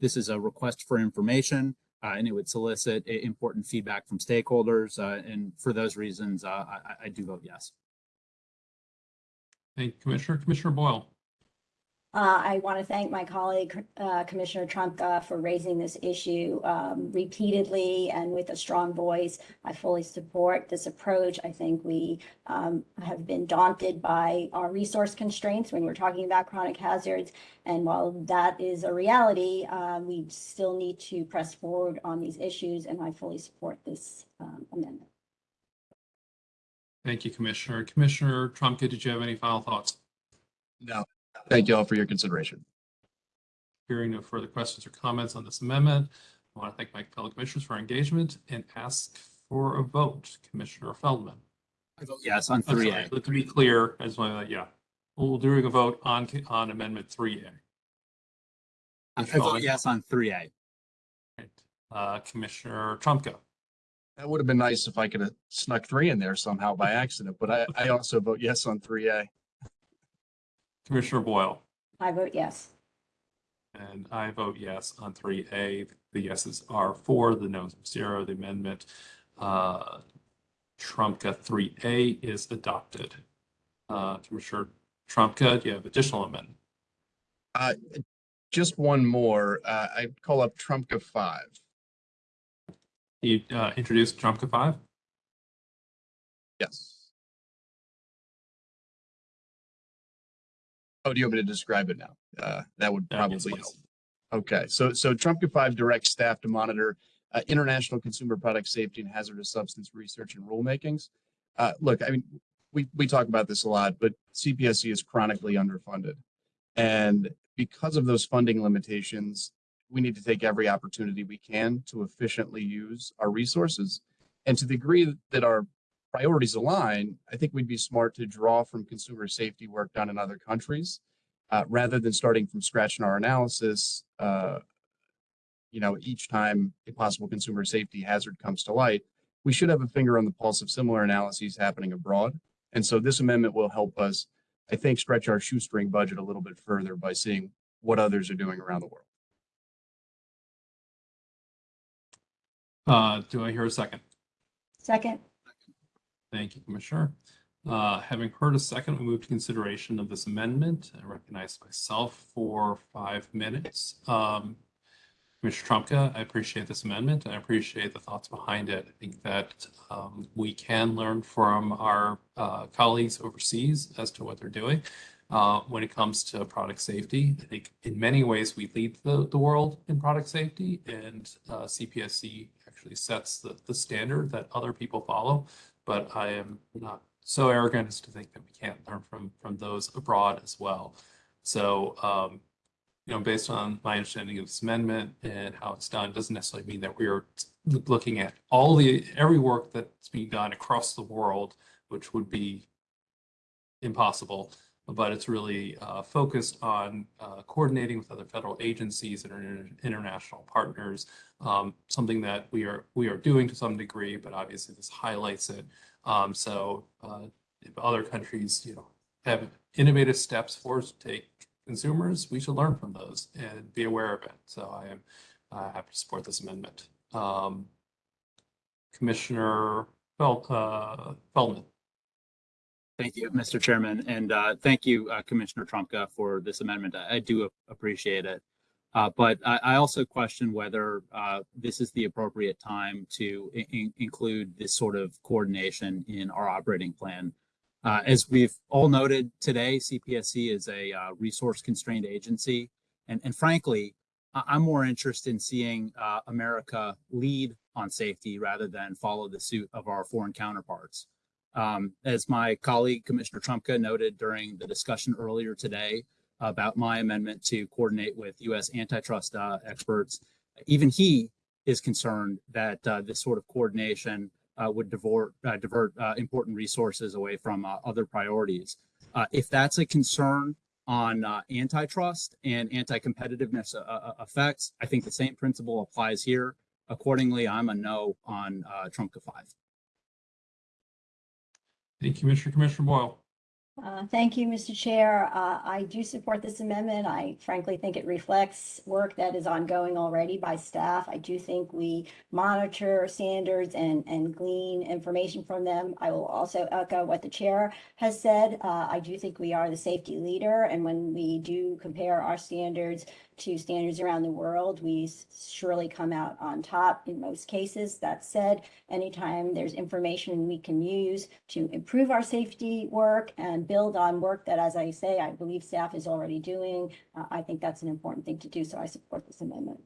This is a request for information, and it would solicit important feedback from stakeholders. And for those reasons, I- I do vote yes. Thank you, Commissioner. Commissioner Boyle. Uh, I want to thank my colleague, uh, Commissioner Trumka for raising this issue, um, repeatedly and with a strong voice. I fully support this approach. I think we, um, have been daunted by our resource constraints when we're talking about chronic hazards. And while that is a reality, uh, we still need to press forward on these issues, and I fully support this, um, amendment. Thank you, Commissioner. Commissioner Trumka, did you have any final thoughts? No, thank you all for your consideration. Hearing no further questions or comments on this amendment, I want to thank my fellow commissioners for engagement and ask for a vote. Commissioner Feldman. I vote yes on I'm three sorry, A. To be clear, as just want yeah, we'll do a vote on, on amendment three I vote yes on three A. A. Uh, Commissioner Trumka. That would have been nice if I could have snuck three in there somehow by accident, but I, I also vote yes on three A. Commissioner Boyle. I vote yes. And I vote yes on three A. The yeses are four, the noes are zero. The amendment, uh, Trumka three A is adopted. Uh, Commissioner Trumka, do you have additional amendment? Uh, just one more, uh, I call up Trumka five. You, uh, introduced Trumka five? Yes. Oh, do you want me to describe it now? Uh, that would probably help. Okay, so, so Trumka five directs staff to monitor uh, international consumer product safety and hazardous substance research and rulemakings. Uh, look, I mean, we, we talk about this a lot, but CPSC is chronically underfunded. And because of those funding limitations, we need to take every opportunity we can to efficiently use our resources. And to the degree that our priorities align, I think we'd be smart to draw from consumer safety work done in other countries uh, rather than starting from scratch in our analysis. Uh, you know, each time a possible consumer safety hazard comes to light, we should have a finger on the pulse of similar analyses happening abroad. And so this amendment will help us, I think, stretch our shoestring budget a little bit further by seeing what others are doing around the world. Uh, do I hear a second? Second, Thank you, Commissioner. Uh, having heard a second, we move to consideration of this amendment. I recognize myself for five minutes. Um, Commissioner Trumka, I appreciate this amendment. and I appreciate the thoughts behind it. I think that um, we can learn from our uh, colleagues overseas as to what they're doing uh, when it comes to product safety. I think in many ways we lead the, the world in product safety, and uh, CPSC actually sets the, the standard that other people follow. But I am not so arrogant as to think that we can't learn from from those abroad as well. So, um, you know, based on my understanding of this amendment and how it's done, doesn't necessarily mean that we are looking at all the every work that's being done across the world, which would be impossible. But it's really uh, focused on uh, coordinating with other federal agencies and inter- international partners. Um, something that we are we are doing to some degree, but obviously this highlights it. Um, so uh, if other countries, you know, have innovative steps for to take consumers, we should learn from those and be aware of it. So I am uh, happy to support this amendment. Um, Commissioner uh, Feldman. Thank you, Mr. Chairman, and uh, thank you, uh, Commissioner Trumka, for this amendment. I I do appreciate it. Uh, But I I also question whether uh, this is the appropriate time to in- include this sort of coordination in our operating plan. Uh, As we've all noted today, CPSC is a uh, resource-constrained agency. And and frankly, I- I'm more interested in seeing uh, America lead on safety rather than follow the suit of our foreign counterparts. Um, as my colleague Commissioner Trumka noted during the discussion earlier today about my amendment to coordinate with U.S. antitrust uh, experts, even he is concerned that uh, this sort of coordination uh, would divert, uh, divert uh, important resources away from uh, other priorities. If that's a concern on antitrust and anti-competitiveness effects, I think the same principle applies here. Accordingly, I'm a no on uh, Trumka 5. Thank you, Commissioner. Commissioner Boyle. Uh, Thank you, Mr. Chair. Uh, I do support this amendment. I frankly think it reflects work that is ongoing already by staff. I do think we monitor standards and, and glean information from them. I will also echo what the chair has said. Uh, I do think we are the safety leader, and when we do compare our standards to standards around the world, we surely come out on top in most cases. That said, anytime there's information we can use to improve our safety work and build on work that, as I say, I believe staff is already doing, uh, I think that's an important thing to do, so I support this amendment.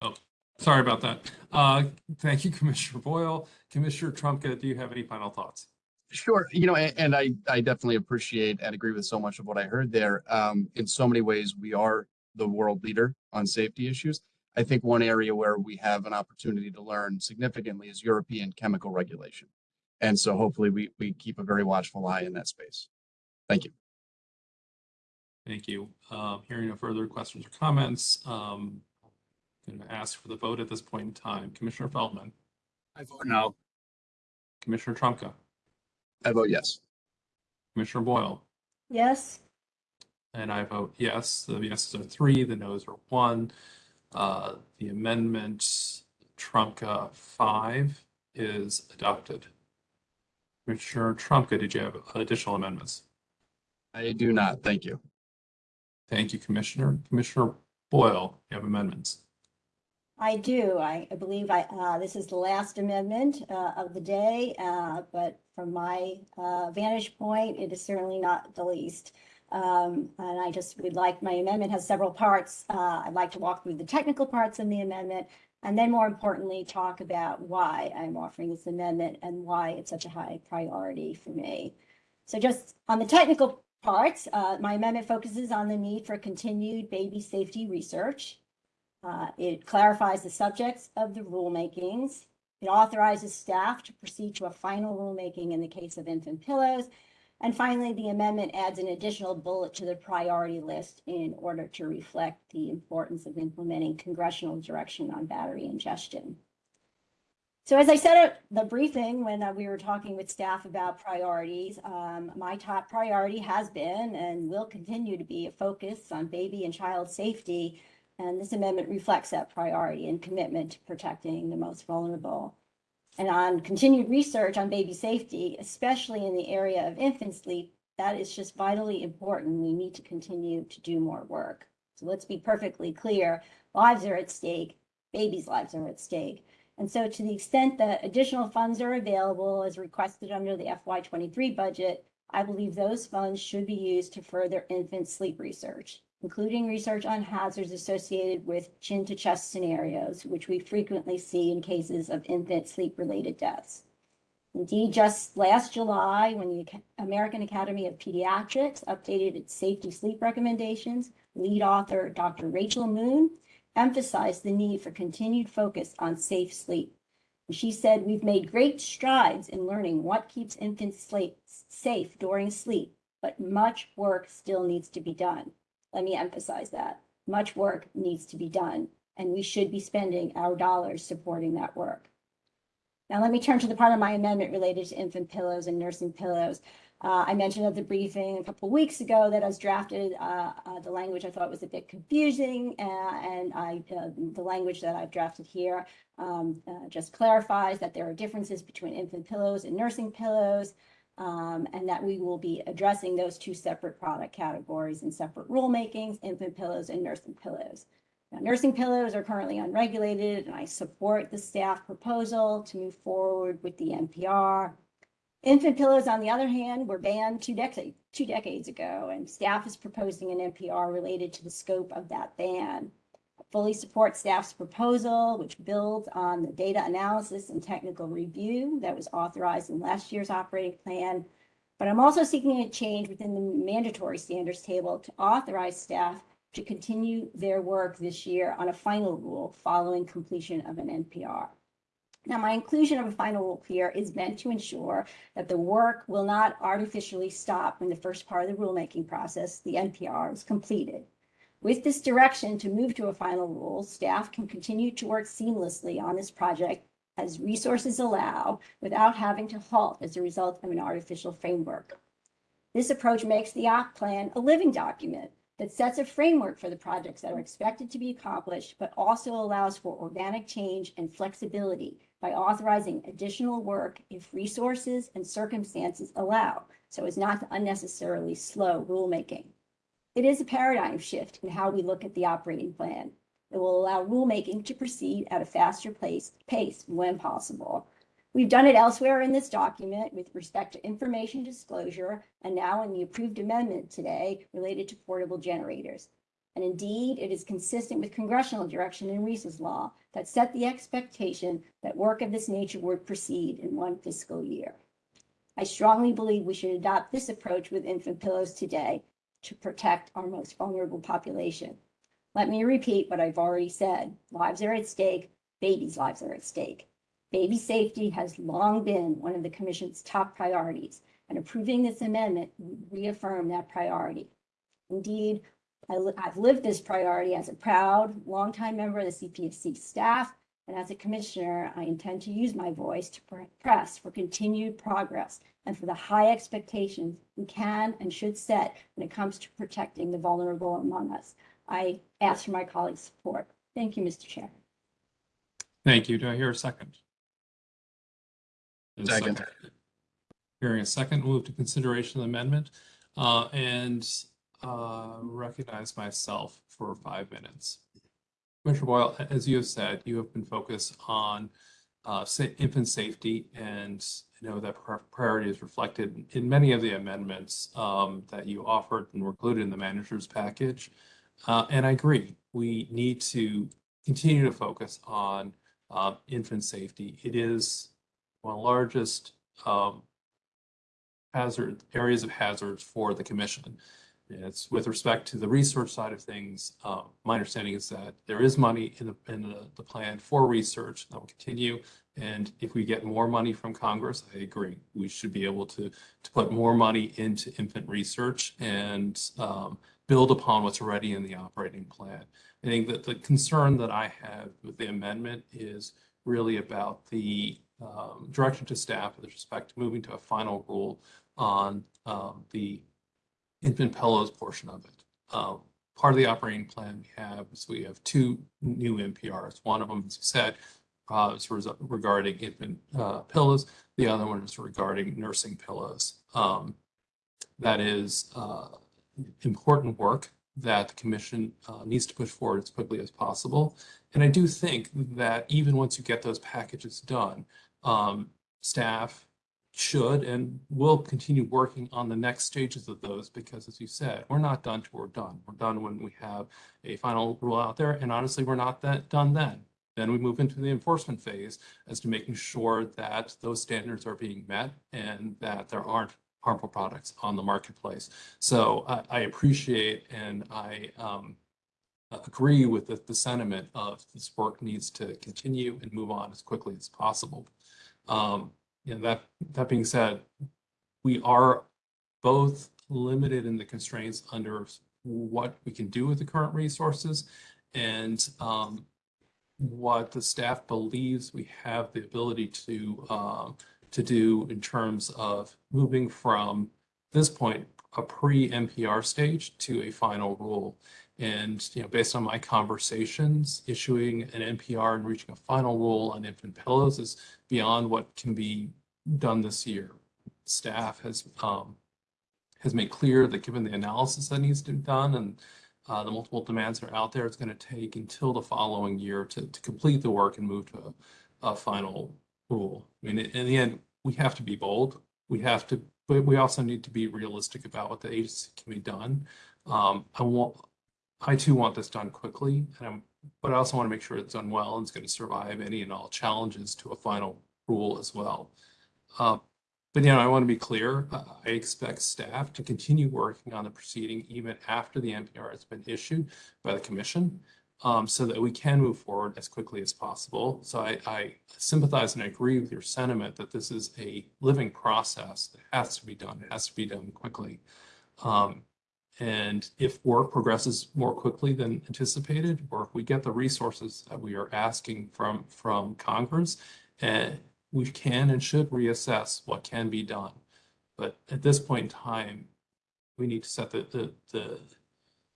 Oh, sorry about that. Uh, thank you, [laughs] Commissioner Boyle. Commissioner Trumka, do you have any final thoughts? Sure, you know, a- and I, I definitely appreciate and agree with so much of what I heard there. Um, in so many ways, we are the world leader on safety issues. I think one area where we have an opportunity to learn significantly is European chemical regulation. And so hopefully we, we keep a very watchful eye in that space. Thank you. Thank you. Uh, hearing no further questions or comments, um, I'm going to ask for the vote at this point in time. Commissioner Feldman, I vote no. Commissioner Trumka, I vote yes. Commissioner Boyle, Yes? and I vote yes. The yeses are three, the noes are one. Uh, the amendment Trumka five is adopted. Commissioner Trumka, did you have additional amendments? I do not. Thank you. Thank you, Commissioner. Commissioner Boyle, you have amendments. I do. I, I believe I, uh, this is the last amendment, uh, of the day, uh, but from my, uh, vantage point, it is certainly not the least. Um, and I just would like, my amendment has several parts. Uh, I'd like to walk through the technical parts of the amendment. And then more importantly, talk about why I'm offering this amendment and why it's such a high priority for me. So just on the technical parts, uh, my amendment focuses on the need for continued baby safety research. Uh, It clarifies the subjects of the rulemakings. It authorizes staff to proceed to a final rulemaking in the case of infant pillows. And finally, the amendment adds an additional bullet to the priority list in order to reflect the importance of implementing congressional direction on battery ingestion. So as I said at the briefing, when uh, we were talking with staff about priorities, um, my top priority has been and will continue to be a focus on baby and child safety And this amendment reflects that priority and commitment to protecting the most vulnerable. And on continued research on baby safety, especially in the area of infant sleep, that is just vitally important. We need to continue to do more work. So let's be perfectly clear, lives are at stake, babies' lives are at stake. And so to the extent that additional funds are available as requested under the FY twenty-three budget, I believe those funds should be used to further infant sleep research, including research on hazards associated with chin to chest scenarios, which we frequently see in cases of infant sleep-related deaths. Indeed, just last July, when the American Academy of Pediatrics updated its safety sleep recommendations, lead author Dr. Rachel Moon emphasized the need for continued focus on safe sleep. She said, "We've made great strides in learning what keeps infants safe during sleep, but much work still needs to be done." Let me emphasize that. Much work needs to be done, and we should be spending our dollars supporting that work. Now, let me turn to the part of my amendment related to infant pillows and nursing pillows. Uh, I mentioned at the briefing a couple weeks ago that as drafted, uh, uh, the language I thought was a bit confusing, uh, and I, uh, the language that I've drafted here um, uh, just clarifies that there are differences between infant pillows and nursing pillows, um, and that we will be addressing those two separate product categories in separate rulemakings, infant pillows and nursing pillows. Now, nursing pillows are currently unregulated, and I support the staff proposal to move forward with the NPR. Infant pillows, on the other hand, were banned two decades, two decades ago, and staff is proposing an NPR related to the scope of that ban. Fully support staff's proposal, which builds on the data analysis and technical review that was authorized in last year's operating plan. But I'm also seeking a change within the mandatory standards table to authorize staff to continue their work this year on a final rule following completion of an NPR. Now, my inclusion of a final rule here is meant to ensure that the work will not artificially stop when the first part of the rulemaking process, the NPR, is completed. With this direction to move to a final rule, staff can continue to work seamlessly on this project as resources allow without having to halt as a result of an artificial framework. This approach makes the OP plan a living document that sets a framework for the projects that are expected to be accomplished, but also allows for organic change and flexibility by authorizing additional work if resources and circumstances allow, so as not to unnecessarily slow rulemaking. It is a paradigm shift in how we look at the operating plan. It will allow rulemaking to proceed at a faster pace, pace when possible. We've done it elsewhere in this document with respect to information disclosure and now in the approved amendment today related to portable generators. And indeed, it is consistent with congressional direction in Reese's law that set the expectation that work of this nature would proceed in one fiscal year. I strongly believe we should adopt this approach with infant pillows today to protect our most vulnerable population. Let me repeat what I've already said. Lives are at stake, babies' lives are at stake. Baby safety has long been one of the commission's top priorities, and approving this amendment would reaffirm that priority. Indeed, I I've lived this priority as a proud, longtime member of the CPSC staff, and as a commissioner, I intend to use my voice to press for continued progress and for the high expectations we can and should set when it comes to protecting the vulnerable among us. I ask for my colleagues' support. Thank you, Mr. Chair. Thank you. Do I hear a second? There's a Second. Hearing a second, move to consideration of the amendment, uh, and, uh, recognize myself for five minutes. Commissioner Boyle, as you have said, you have been focused on, uh, infant safety, and I know that pri- priority is reflected in many of the amendments, um, that you offered and were included in the manager's package. Uh, and I agree, we need to continue to focus on, uh, infant safety. It is one of the largest um, hazard areas of hazards for the commission. It's with respect to the research side of things. Um, my understanding is that there is money in the in the, the plan for research that will continue. And if we get more money from Congress, I agree, we should be able to to put more money into infant research and um, build upon what's already in the operating plan. I think that the concern that I have with the amendment is really about the um, direction to staff with respect to moving to a final rule on um, the infant pillows portion of it. Um, part of the operating plan we have is we have two new NPRs. One of them, as you said, uh, is regarding infant uh, pillows. The other one is regarding nursing pillows. Um, that is uh, important work that the commission uh, needs to push forward as quickly as possible. And I do think that even once you get those packages done, um, staff should and will continue working on the next stages of those because as you said, we're not done till we're done. We're done when we have a final rule out there. And honestly, we're not that done then. Then we move into the enforcement phase as to making sure that those standards are being met and that there aren't harmful products on the marketplace. So I, I appreciate and I um, agree with the, the sentiment of this work needs to continue and move on as quickly as possible. Um, know, that, that being said, we are both limited in the constraints under what we can do with the current resources and um, what the staff believes we have the ability to um, to do in terms of moving from this point a pre-NPR stage to a final rule. And you know, based on my conversations, issuing an NPR and reaching a final rule on infant pillows is beyond what can be done this year. Staff has um, has made clear that given the analysis that needs to be done and uh, the multiple demands that are out there, it's going to take until the following year to, to complete the work and move to a, a final rule. I mean, in the end, we have to be bold. We have to, but we also need to be realistic about what the agency can be done. Um, I want, I too want this done quickly, and I'm, but I also want to make sure it's done well and it's going to survive any and all challenges to a final rule as well. Uh, but, you know, I want to be clear, I expect staff to continue working on the proceeding even after the NPR has been issued by the commission um, so that we can move forward as quickly as possible. So I, I sympathize and I agree with your sentiment that this is a living process that has to be done. It has to be done quickly. Um, and if work progresses more quickly than anticipated, or if we get the resources that we are asking from, from Congress, and we can and should reassess what can be done. But at this point in time, we need to set the, the, the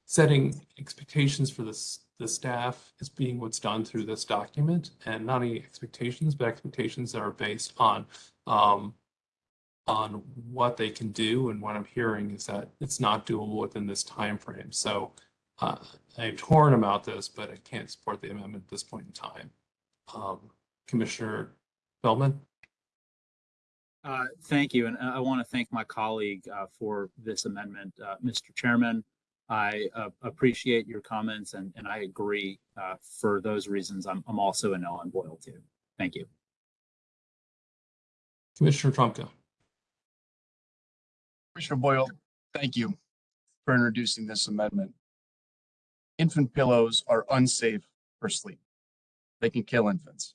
setting expectations for this, the staff as being what's done through this document and not only expectations, but expectations that are based on, um, on what they can do. And what I'm hearing is that it's not doable within this time frame. So uh, I'm torn about this, but I can't support the amendment at this point in time. Um, Commissioner Feldman? Uh, Thank you, and I want to thank my colleague uh, for this amendment. Uh, Mr. Chairman, I uh, appreciate your comments and, and I agree. uh, For those reasons, I'm, I'm also a no on Boyle too. Thank you. Commissioner Trumka? Commissioner Boyle, thank you for introducing this amendment. Infant pillows are unsafe for sleep. They can kill infants.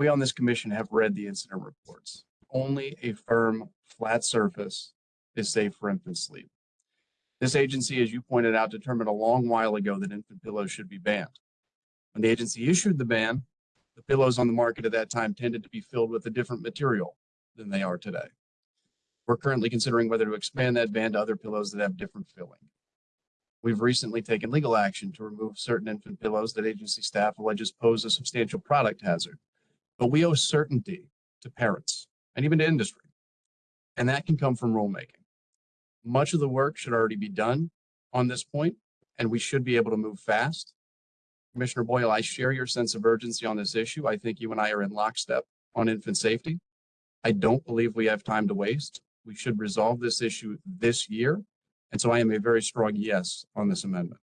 We on this commission have read the incident reports. Only a firm, flat surface is safe for infant sleep. This agency, as you pointed out, determined a long while ago that infant pillows should be banned. When the agency issued the ban, the pillows on the market at that time tended to be filled with a different material than they are today. We're currently considering whether to expand that ban to other pillows that have different filling. We've recently taken legal action to remove certain infant pillows that agency staff alleges pose a substantial product hazard. But we owe certainty to parents and even to industry. And that can come from rulemaking. Much of the work should already be done on this point, and we should be able to move fast. Commissioner Boyle, I share your sense of urgency on this issue. I think you and I are in lockstep on infant safety. I don't believe we have time to waste. We should resolve this issue this year. And so I am a very strong yes on this amendment.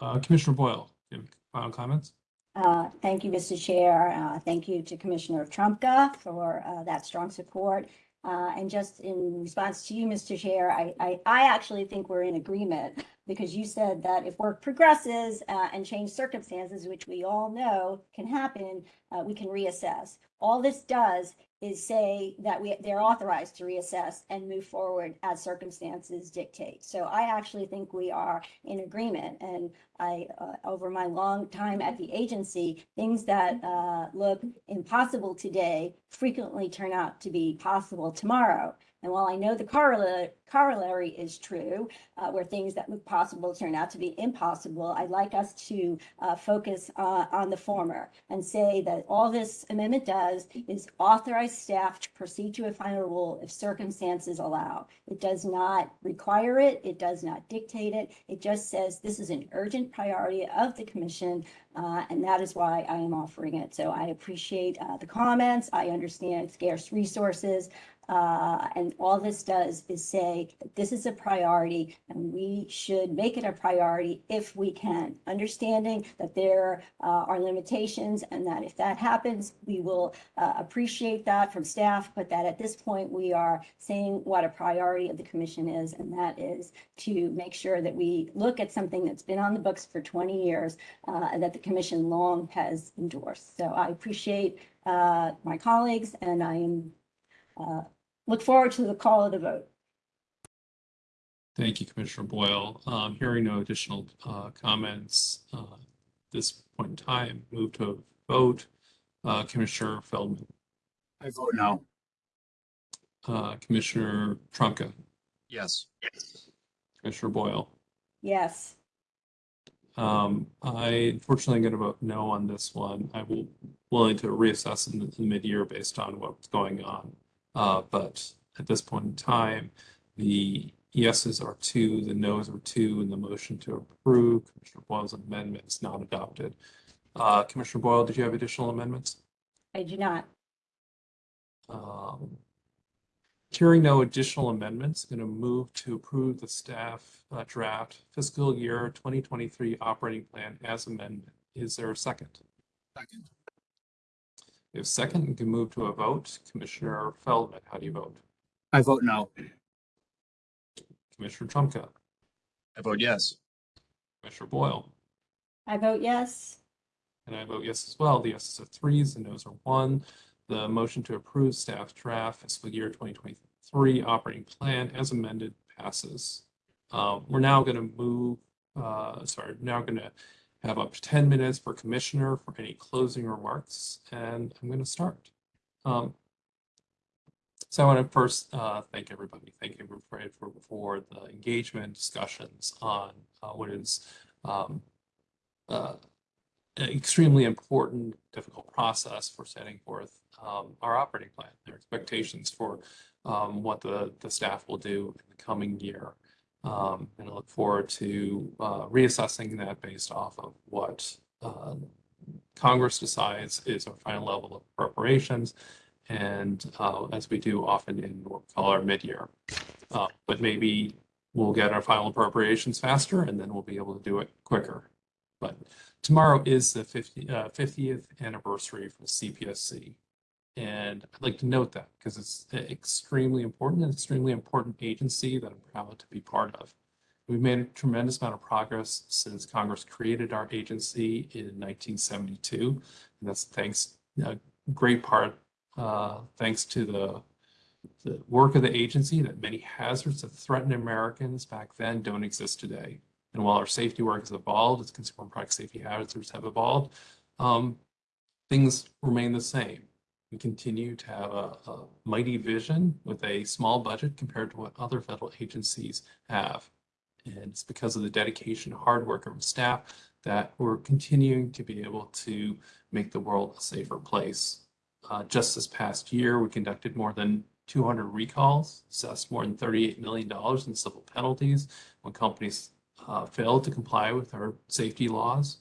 Uh, Commissioner Boyle, you have final comments? Uh, Thank you, Mr. Chair. Uh, Thank you to Commissioner Trumka for uh, that strong support. Uh, And just in response to you, Mr. Chair, I, I, I actually think we're in agreement because you said that if work progresses uh, and change circumstances, which we all know can happen, uh, we can reassess. All this does is say that we, they're authorized to reassess and move forward as circumstances dictate. So I actually think we are in agreement and I, uh, over my long time at the agency, things that, uh, look impossible today frequently turn out to be possible tomorrow. And while I know the corollary, is true, uh, where things that look possible turn out to be impossible, I'd like us to uh, focus uh, on the former and say that all this amendment does is authorize staff to proceed to a final rule if circumstances allow. It does not require it. It does not dictate it. It just says this is an urgent priority of the commission, uh, and that is why I am offering it. So I appreciate uh, the comments. I understand scarce resources. Uh, and all this does is say this is a priority and we should make it a priority if we can, understanding that there uh, are limitations and that if that happens, we will uh, appreciate that from staff, but that at this point we are saying what a priority of the commission is, and that is to make sure that we look at something that's been on the books for 20 years uh, and that the commission long has endorsed. So I appreciate uh, my colleagues and I am uh, look forward to the call of the vote. Thank you, Commissioner Boyle. Um, hearing no additional, uh, comments, uh, this point in time, move to vote. Uh, Commissioner Feldman, I vote no. uh, Commissioner Trumka, Yes. Commissioner Boyle. Yes, Um, I unfortunately am going to vote no on this one. I will willing to reassess in the in mid-year based on what's going on. Uh, but at this point in time, the yeses are two, the noes are two, and the motion to approve Commissioner Boyle's amendment is not adopted. Uh, Commissioner Boyle, did you have additional amendments? I do not. Um, Hearing no additional amendments, going to move to approve the staff uh, draft fiscal year 2023 operating plan as amended. Is there a second? Second. If second, we can move to a vote. Commissioner Feldman, how do you vote? I vote no. Commissioner Trumka, I vote yes. Commissioner Boyle, I vote yes. and I vote yes as well. The yeses are threes, the nos are one. The motion to approve staff draft fiscal year 2023 operating plan as amended passes. Uh, We're now going to move, uh, sorry, now going to have up to 10 minutes for commissioner for any closing remarks, and I'm going to start. Um, So I want to first uh, thank everybody. Thank you for, for, for the engagement discussions on uh, what is um, uh, an extremely important, difficult process for setting forth um, our operating plan, their expectations for um, what the, the staff will do in the coming year. Um, and I look forward to uh, reassessing that based off of what uh, Congress decides is our final level of appropriations. And uh, as we do often in what we call our mid-year. Uh, but maybe we'll get our final appropriations faster and then we'll be able to do it quicker. But tomorrow is the 50, uh, 50th anniversary for CPSC. And I'd like to note that because it's extremely important, an extremely important agency that I'm proud to be part of. We've made a tremendous amount of progress since Congress created our agency in 1972. And that's thanks, a great part, uh, thanks to the, the work of the agency that many hazards that threatened Americans back then don't exist today. And while our safety work has evolved, as consumer product safety hazards have evolved, um, things remain the same. We continue to have a, a mighty vision with a small budget compared to what other federal agencies have. And it's because of the dedication, hard work of staff that we're continuing to be able to make the world a safer place. Uh, just this past year, we conducted more than 200 recalls, assessed more than $38 million in civil penalties when companies uh, failed to comply with our safety laws,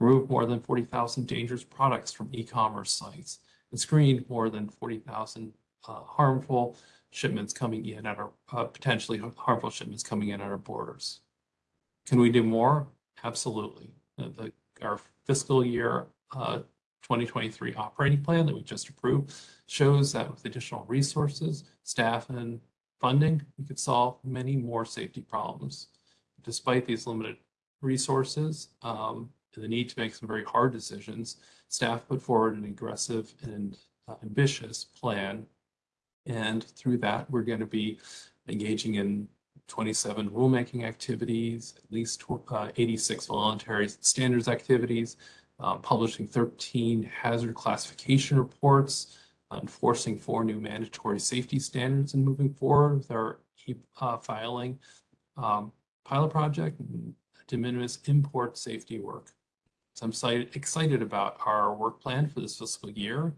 removed more than 40,000 dangerous products from e-commerce sites, and screened more than 40,000 uh, harmful shipments coming in at our, uh, potentially harmful shipments coming in at our borders. Can we do more? Absolutely. Uh, The, our fiscal year uh, 2023 operating plan that we just approved shows that with additional resources, staff, and funding, we could solve many more safety problems despite these limited resources um, and the need to make some very hard decisions, staff put forward an aggressive and uh, ambitious plan. And through that, we're going to be engaging in 27 rulemaking activities, at least uh, 86 voluntary standards activities, uh, publishing 13 hazard classification reports, enforcing four new mandatory safety standards and moving forward with our keep uh, filing um, pilot project and de minimis import safety work. So I'm excited, about our work plan for this fiscal year.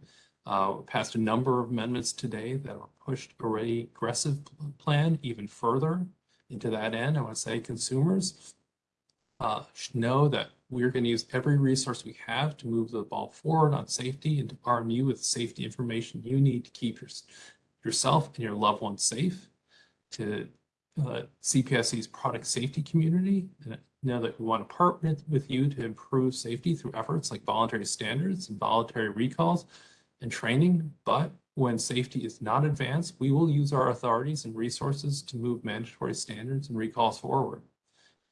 Uh, we passed a number of amendments today that are pushed a aggressive plan even further. And to that end, I want to say consumers uh, should know that we're going to use every resource we have to move the ball forward on safety and to arm you with safety information you need to keep your, yourself and your loved ones safe. To uh, CPSC's product safety community, know that we want to partner with you to improve safety through efforts like voluntary standards and voluntary recalls and training. But when safety is not advanced, we will use our authorities and resources to move mandatory standards and recalls forward.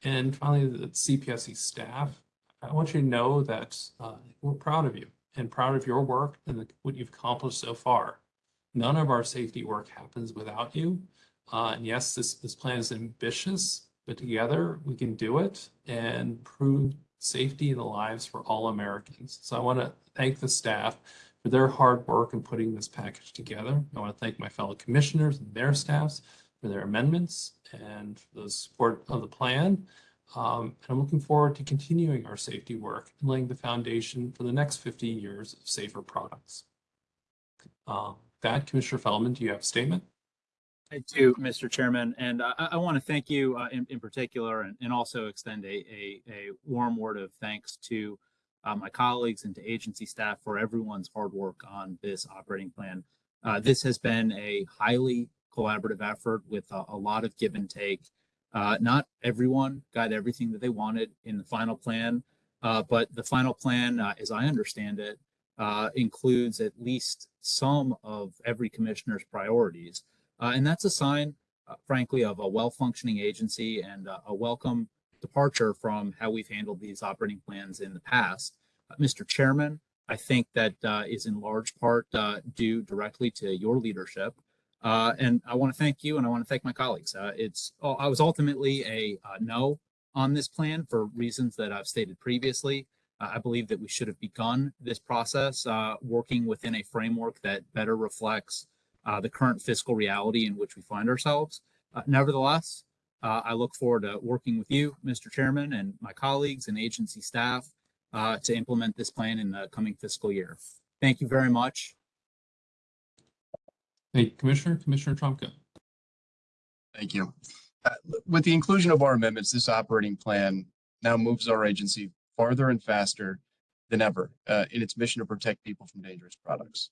And finally, the CPSC staff, I want you to know that uh, we're proud of you and proud of your work and the, what you've accomplished so far. None of our safety work happens without you. Uh, and yes, this, this plan is ambitious, but together we can do it and prove safety and the lives for all Americans. So I want to thank the staff for their hard work in putting this package together. I want to thank my fellow commissioners and their staffs for their amendments and for the support of the plan. Um, and I'm looking forward to continuing our safety work and laying the foundation for the next 50 years of safer products. Uh, that, Commissioner Feldman, do you have a statement? I do, Mr. Chairman, and I, I want to thank you uh, in, in particular and, and also extend a, a, a warm word of thanks to uh, my colleagues and to agency staff for everyone's hard work on this operating plan. Uh, this has been a highly collaborative effort with a, a lot of give and take. Uh, not everyone got everything that they wanted in the final plan, uh, but the final plan, uh, as I understand it, includes at least some of every commissioner's priorities. Uh, and that's a sign, uh, frankly, of a well-functioning agency and uh, a welcome departure from how we've handled these operating plans in the past. Mr. Chairman, I think that is in large part due directly to your leadership. Uh, and I want to thank you and I want to thank my colleagues. Uh, it's I was ultimately a uh, no on this plan for reasons that I've stated previously. I believe that we should have begun this process working within a framework that better reflects uh, the current fiscal reality in which we find ourselves. Uh, nevertheless, uh, I look forward to working with you, Mr. Chairman, and my colleagues and agency staff uh, to implement this plan in the coming fiscal year. Thank you very much. Thank you, Commissioner. Commissioner Trumka. Thank you. Uh, With the inclusion of our amendments, this operating plan now moves our agency farther and faster than ever uh, in its mission to protect people from dangerous products.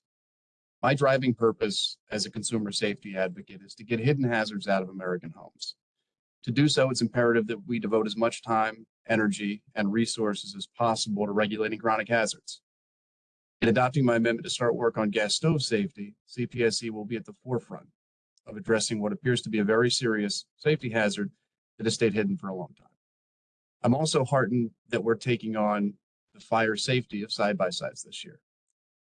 My driving purpose as a consumer safety advocate is to get hidden hazards out of American homes. To do so, it's imperative that we devote as much time, energy, and resources as possible to regulating chronic hazards. In adopting my amendment to start work on gas stove safety, CPSC will be at the forefront of addressing what appears to be a very serious safety hazard that has stayed hidden for a long time. I'm also heartened that we're taking on the fire safety of side-by-sides this year.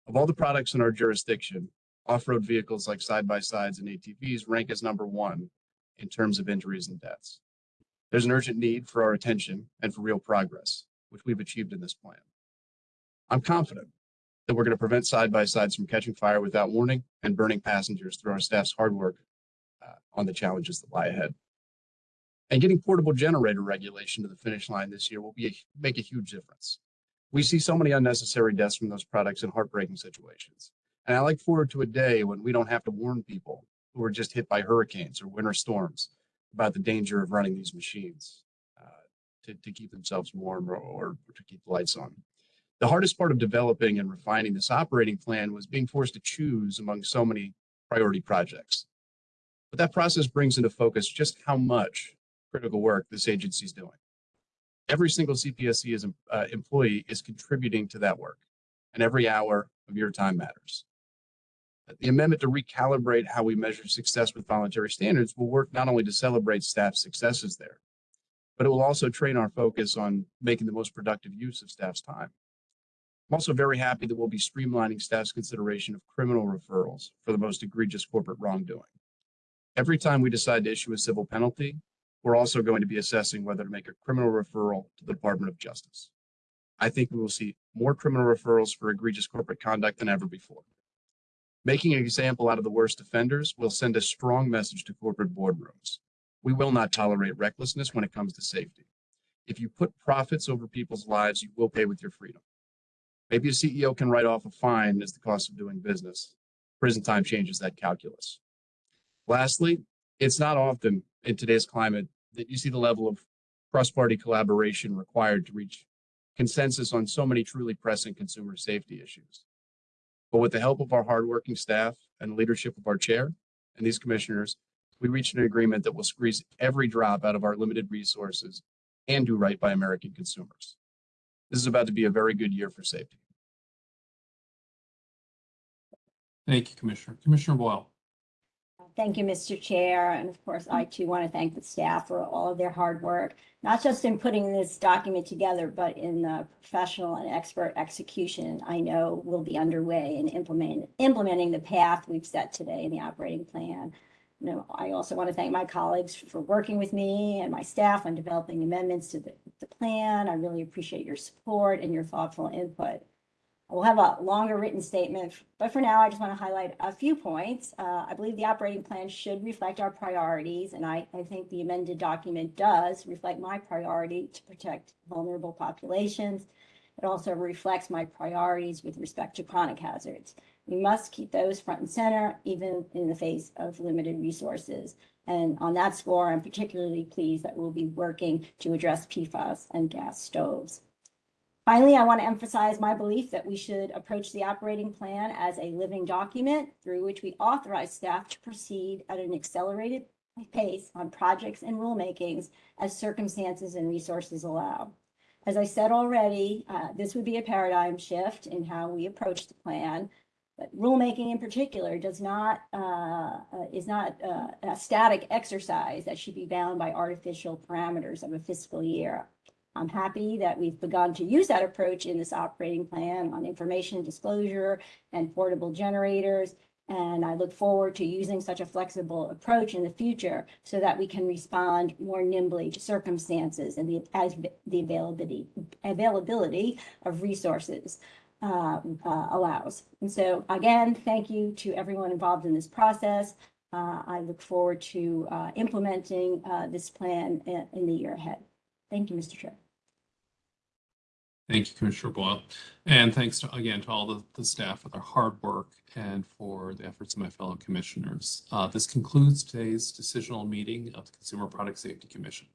Of all the products in our jurisdiction, off-road vehicles like side-by-sides and ATVs rank as number one in terms of injuries and deaths. There's an urgent need for our attention and for real progress, which we've achieved in this plan. I'm confident that we're going to prevent side-by-sides from catching fire without warning and burning passengers through our staff's hard work uh, on the challenges that lie ahead. And getting portable generator regulation to the finish line this year will be a, make a huge difference. We see so many unnecessary deaths from those products in heartbreaking situations. And I look forward to a day when we don't have to warn people who are just hit by hurricanes or winter storms about the danger of running these machines uh, to, to keep themselves warm or, or to keep the lights on. The hardest part of developing and refining this operating plan was being forced to choose among so many priority projects. But that process brings into focus just how much critical work this agency is doing every single CPSC is, uh, employee is contributing to that work and every hour of your time matters. The amendment to recalibrate how we measure success with voluntary standards will work not only to celebrate staff successes there, but it will also train our focus on making the most productive use of staff's time. I'm also very happy that we'll be streamlining staff's consideration of criminal referrals for the most egregious corporate wrongdoing. Every time we decide to issue a civil penalty, we're also going to be assessing whether to make a criminal referral to the Department of Justice. I think we will see more criminal referrals for egregious corporate conduct than ever before. Making an example out of the worst offenders will send a strong message to corporate boardrooms. We will not tolerate recklessness when it comes to safety. If you put profits over people's lives, you will pay with your freedom. Maybe a CEO can write off a fine as the cost of doing business. Prison time changes that calculus. Lastly, it's not often in today's climate that you see the level of cross-party collaboration required to reach consensus on so many truly pressing consumer safety issues. But with the help of our hardworking staff and leadership of our chair and these commissioners, we reached an agreement that will squeeze every drop out of our limited resources and do right by American consumers. This is about to be a very good year for safety. Thank you, Commissioner. Commissioner Boyle. Thank you, Mr. Chair. And of course, I too want to thank the staff for all of their hard work, not just in putting this document together, but in the professional and expert execution I know will be underway in implementing, implementing the path we've set today in the operating plan. You know, I also want to thank my colleagues for working with me and my staff on developing amendments to the, the plan. I really appreciate your support and your thoughtful input. We'll have a longer written statement, but for now, I just want to highlight a few points. Uh, I believe the operating plan should reflect our priorities, and I, I think the amended document does reflect my priority to protect vulnerable populations. It also reflects my priorities with respect to chronic hazards. We must keep those front and center, even in the face of limited resources. And on that score, I'm particularly pleased that we'll be working to address PFAS and gas stoves. Finally, I want to emphasize my belief that we should approach the operating plan as a living document through which we authorize staff to proceed at an accelerated pace on projects and rulemakings as circumstances and resources allow. As I said already, uh, this would be a paradigm shift in how we approach the plan. But rulemaking in particular does not uh, uh, is not uh, a static exercise that should be bound by artificial parameters of a fiscal year. I'm happy that we've begun to use that approach in this operating plan on information disclosure and portable generators. And I look forward to using such a flexible approach in the future so that we can respond more nimbly to circumstances and the, as the availability, availability of resources um, uh, allows. And so again, thank you to everyone involved in this process. Uh, I look forward to uh, implementing uh, this plan in, in the year ahead. Thank you, Mr. Chair. Thank you, Commissioner Boyle. And thanks to, again to all the, the staff for their hard work and for the efforts of my fellow commissioners. Uh, this concludes today's decisional meeting of the Consumer Product Safety Commission.